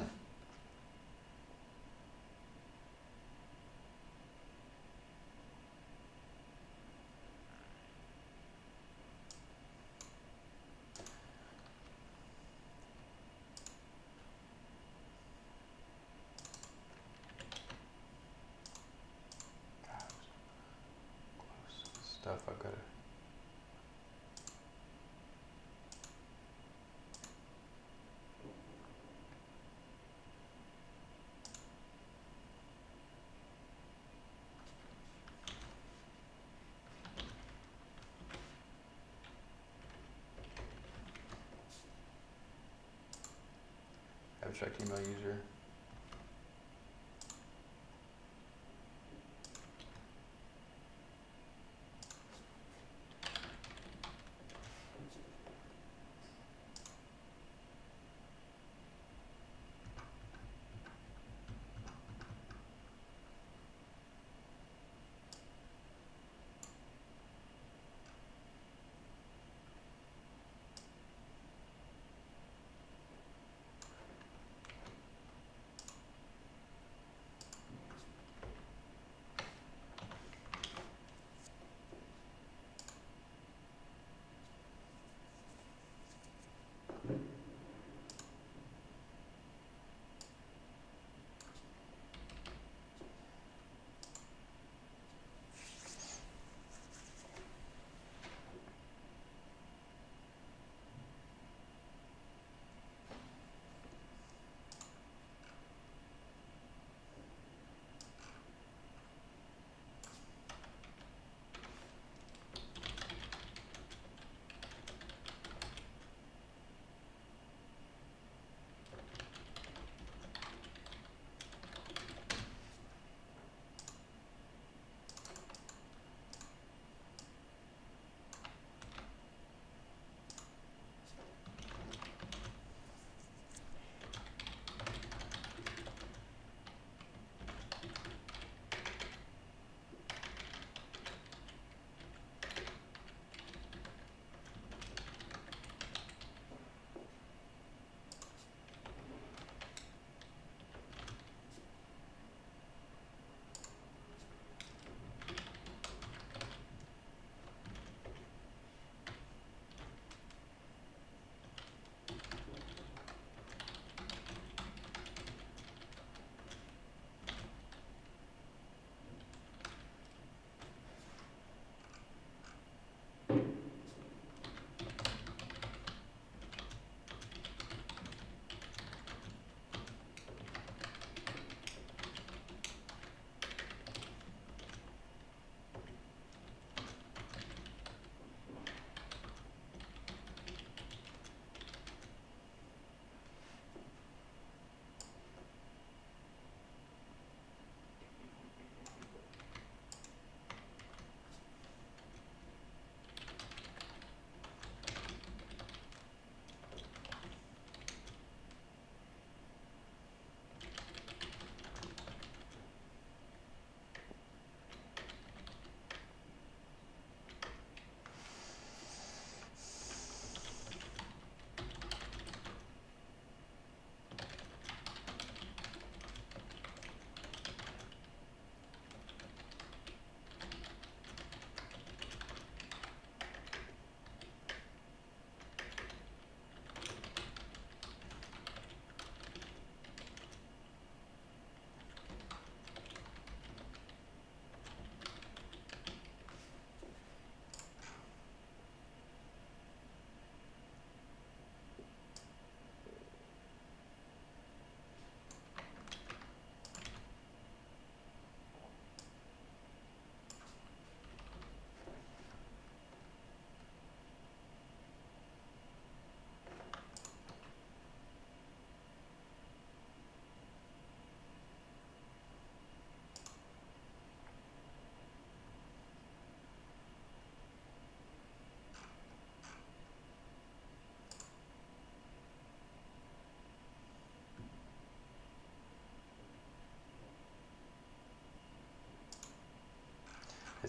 God, close stuff I've got to. Abstract email user.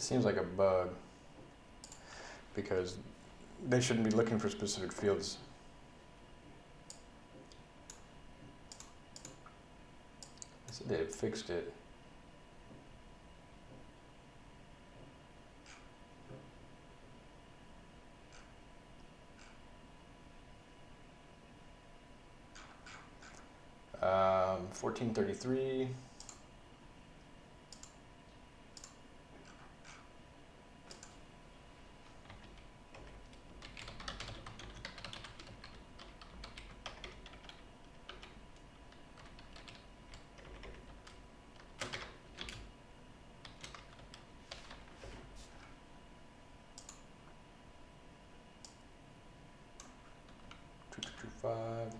It seems like a bug because they shouldn't be looking for specific fields. Said they fixed it. Um, 1433. Two two two five.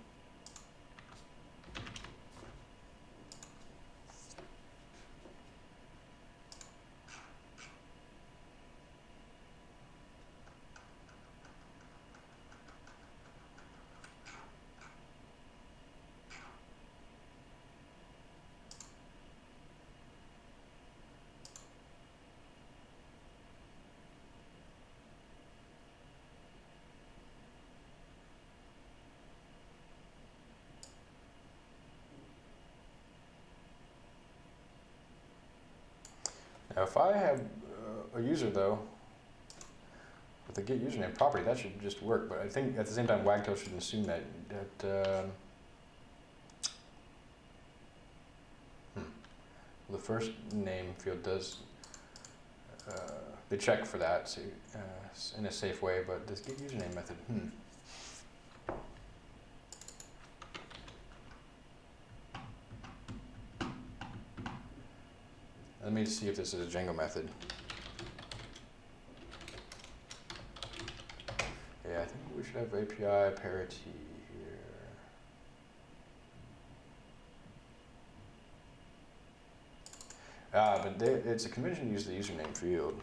Now, if I have uh, a user though, with a get username property, that should just work. But I think at the same time, Wagtail should assume that that um, hmm, the first name field does uh, they check for that so, uh, in a safe way. But this get username method, hmm. Let me see if this is a Django method. Yeah, I think we should have API parity here. Ah, but they, it's a convention to use the username field.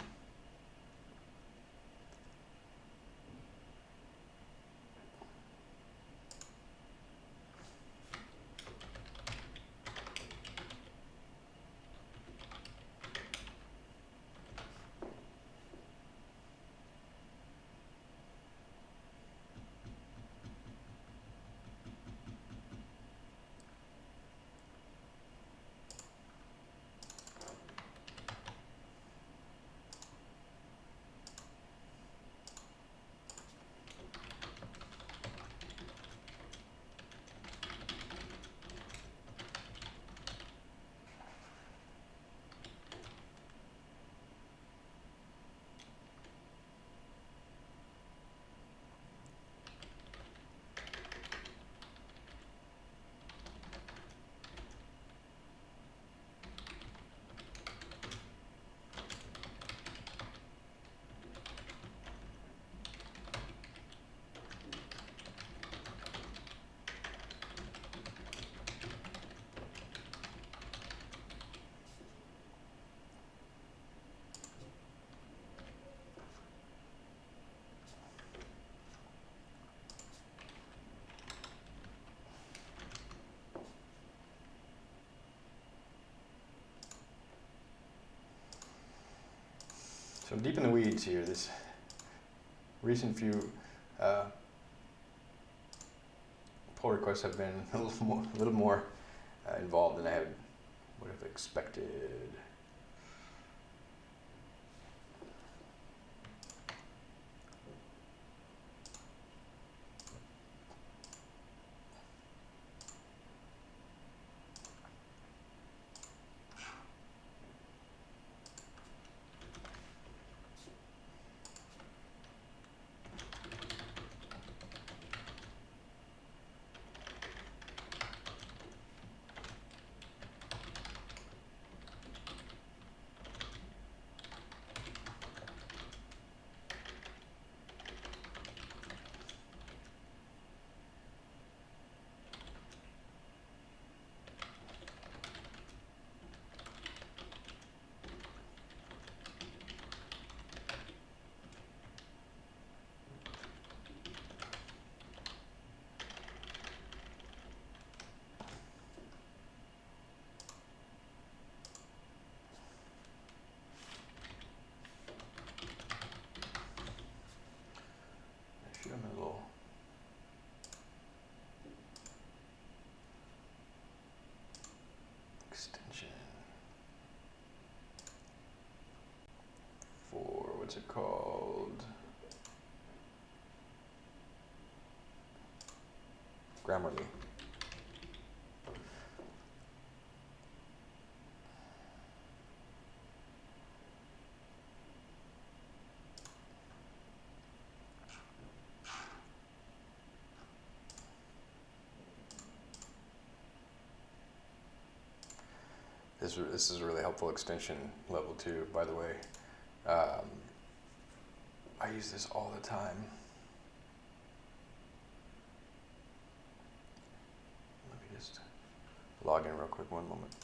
So deep in the weeds here. This recent few uh, pull requests have been a little more, a little more uh, involved than I would have expected. What's it called? Grammarly. This, this is a really helpful extension level two, by the way. Um, I use this all the time. Let me just log in real quick, one moment.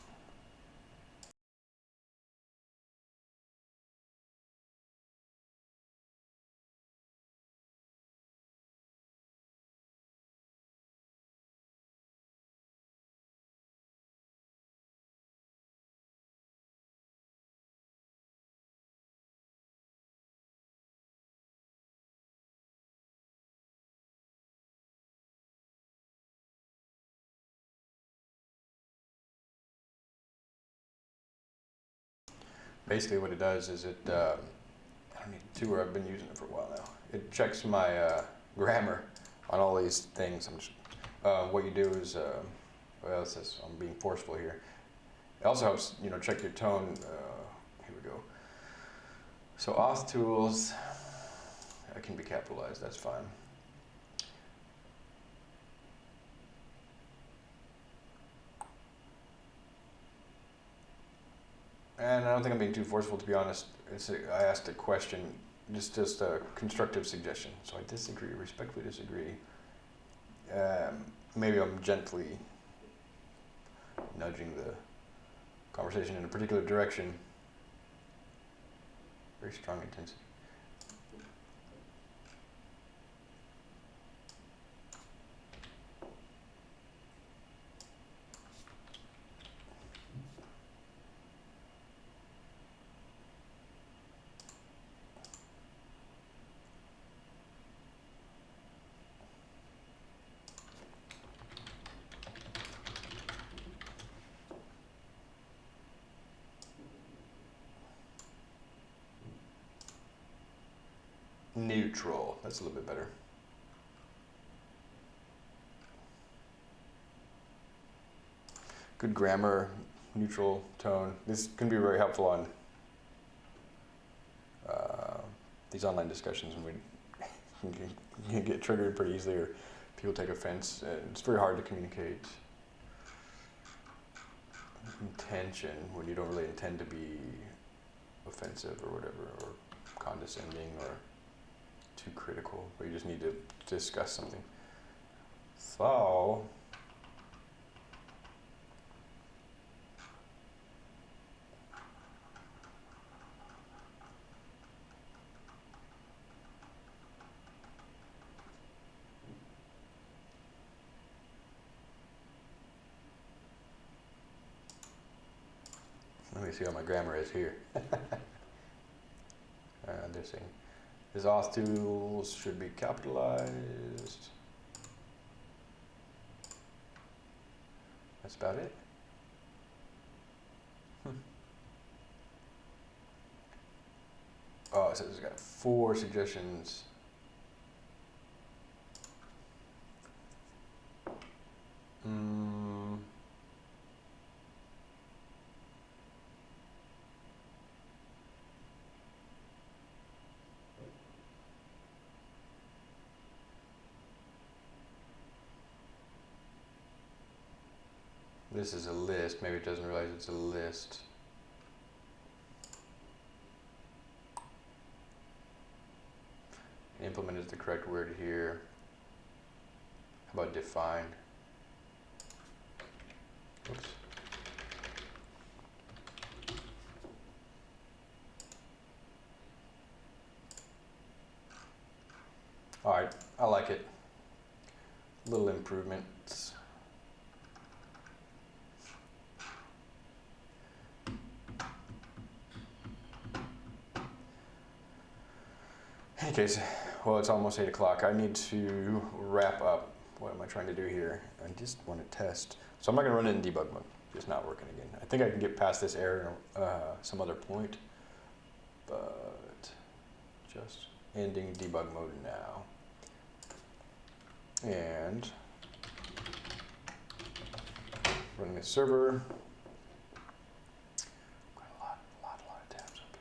Basically, what it does is it, um, I don't need to where I've been using it for a while now. It checks my uh, grammar on all these things. Just, uh, what you do is, uh, well, it says I'm being forceful here. It also helps, you know, check your tone. Uh, here we go. So auth tools, that can be capitalized, that's fine. And I don't think I'm being too forceful, to be honest. It's a, I asked a question, just just a constructive suggestion. So I disagree, respectfully disagree. Um, maybe I'm gently nudging the conversation in a particular direction. Very strong intensity. Neutral. That's a little bit better. Good grammar, neutral tone. This can be very helpful on uh, these online discussions when we get triggered pretty easily or people take offense. And it's very hard to communicate intention when you don't really intend to be offensive or whatever, or condescending or too critical, but you just need to discuss something. So, let me see how my grammar is here. uh, they're saying his auth tools should be capitalized. That's about it. Hmm. Oh, it says it's got four suggestions. Mm. This is a list. Maybe it doesn't realize it's a list. Implement is the correct word here. How about define? Oops. All right, I like it. Little improvements. Case, well, it's almost 8 o'clock. I need to wrap up. What am I trying to do here? I just want to test. So I'm not going to run it in debug mode. Just not working again. I think I can get past this error uh, some other point. But just ending debug mode now. And running the server. Got a lot, a lot, a lot of tabs open.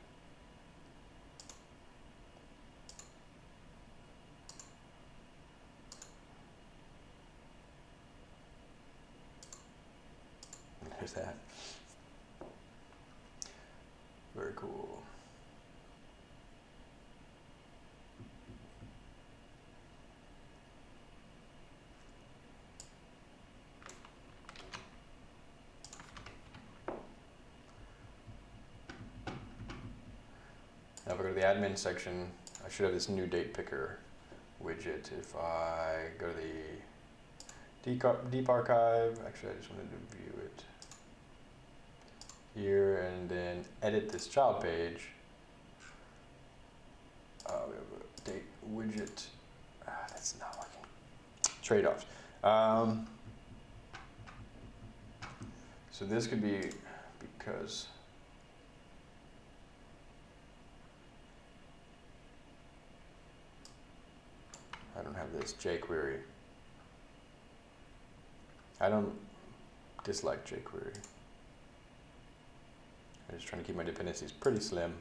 There's that. Very cool. Now if I go to the admin section, I should have this new date picker widget. If I go to the deep, deep archive, actually I just wanted to view it here and then edit this child page. Uh, we have a date widget. Ah, that's not working. Trade-offs. Um, so this could be because I don't have this jQuery. I don't dislike jQuery. I'm just trying to keep my dependencies pretty slim.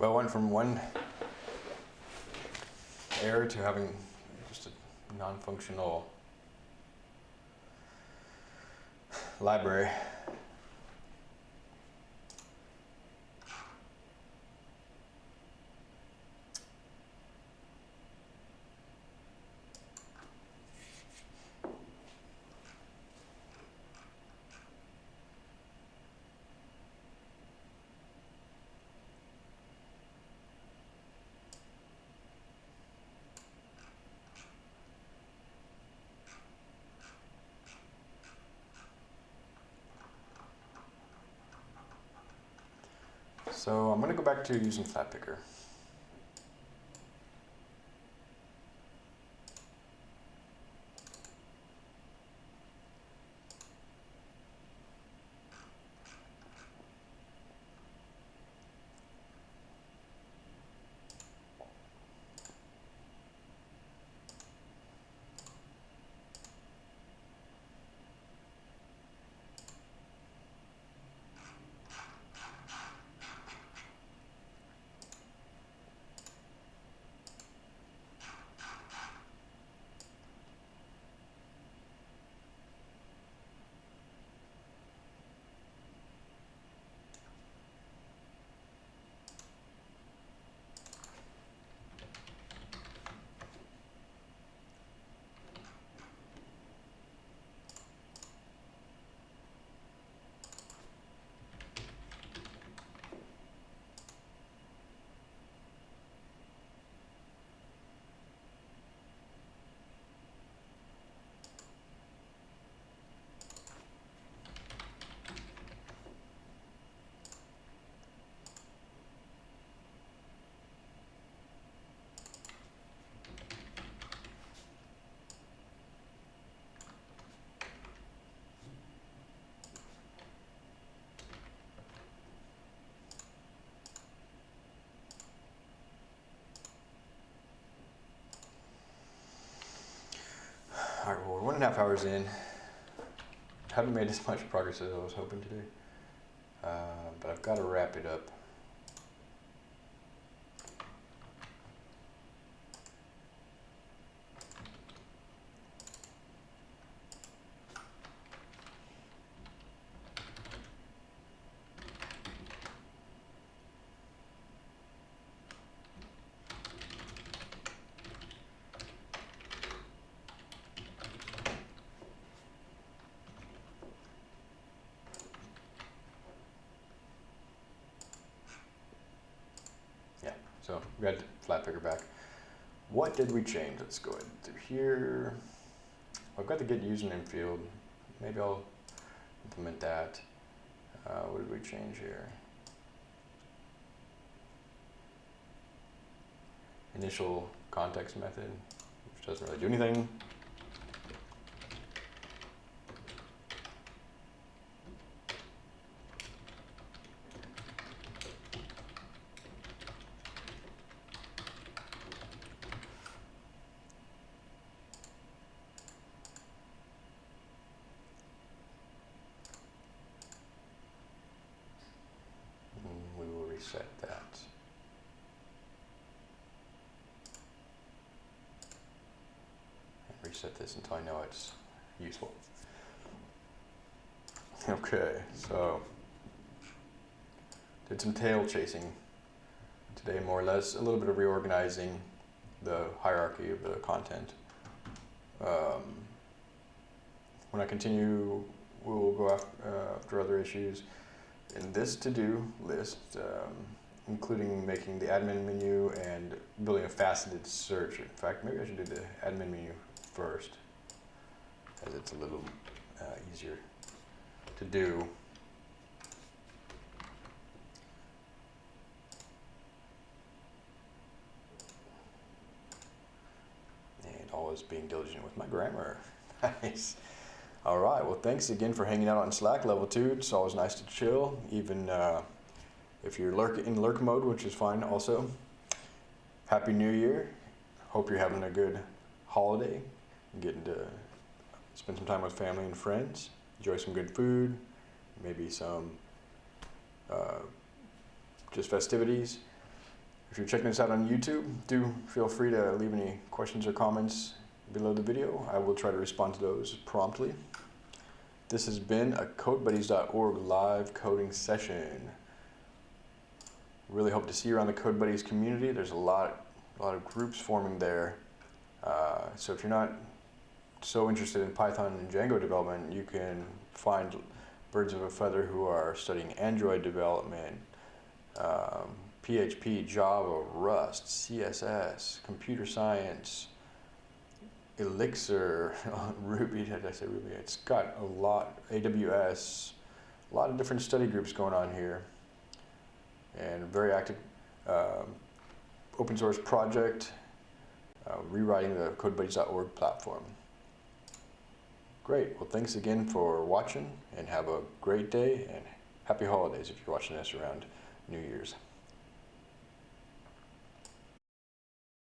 Well, went from one error to having just a non-functional library. So I'm going to go back to using Flatpickr. And a half hours in. Haven't made as much progress as I was hoping to do. Uh, but I've got to wrap it up. Yeah, so we got the flatpickr back. What did we change? Let's go ahead through here. I've got the get username field. Maybe I'll implement that. Uh, what did we change here? Initial context method, which doesn't really do anything. Mm, We will reset that. And reset this until I know it's useful. Okay, so some tail chasing today, more or less, a little bit of reorganizing the hierarchy of the content. Um, when I continue, we will go after, uh, after other issues in this to-do list, um, including making the admin menu and building a faceted search. In fact, maybe I should do the admin menu first, as it's a little uh, easier to do. Always being diligent with my grammar. nice. All right. Well, thanks again for hanging out on Slack level two. It's always nice to chill, even uh, if you're lurk in lurk mode, which is fine. Also, Happy New Year. Hope you're having a good holiday. Getting to spend some time with family and friends. Enjoy some good food. Maybe some uh, just festivities. If you're checking this out on YouTube, do feel free to leave any questions or comments below the video. I will try to respond to those promptly. This has been a CodeBuddies.org live coding session. Really hope to see you around the CodeBuddies community. There's a lot, a lot of groups forming there. Uh, so if you're not so interested in Python and Django development, you can find birds of a feather who are studying Android development, um, PHP, Java, Rust, CSS, computer science, Elixir, Ruby, did I say Ruby? It's got a lot, AWS, a lot of different study groups going on here. And very active um, open source project, uh, rewriting the CodeBuddies.org platform. Great, well thanks again for watching and have a great day and happy holidays if you're watching this around New Year's.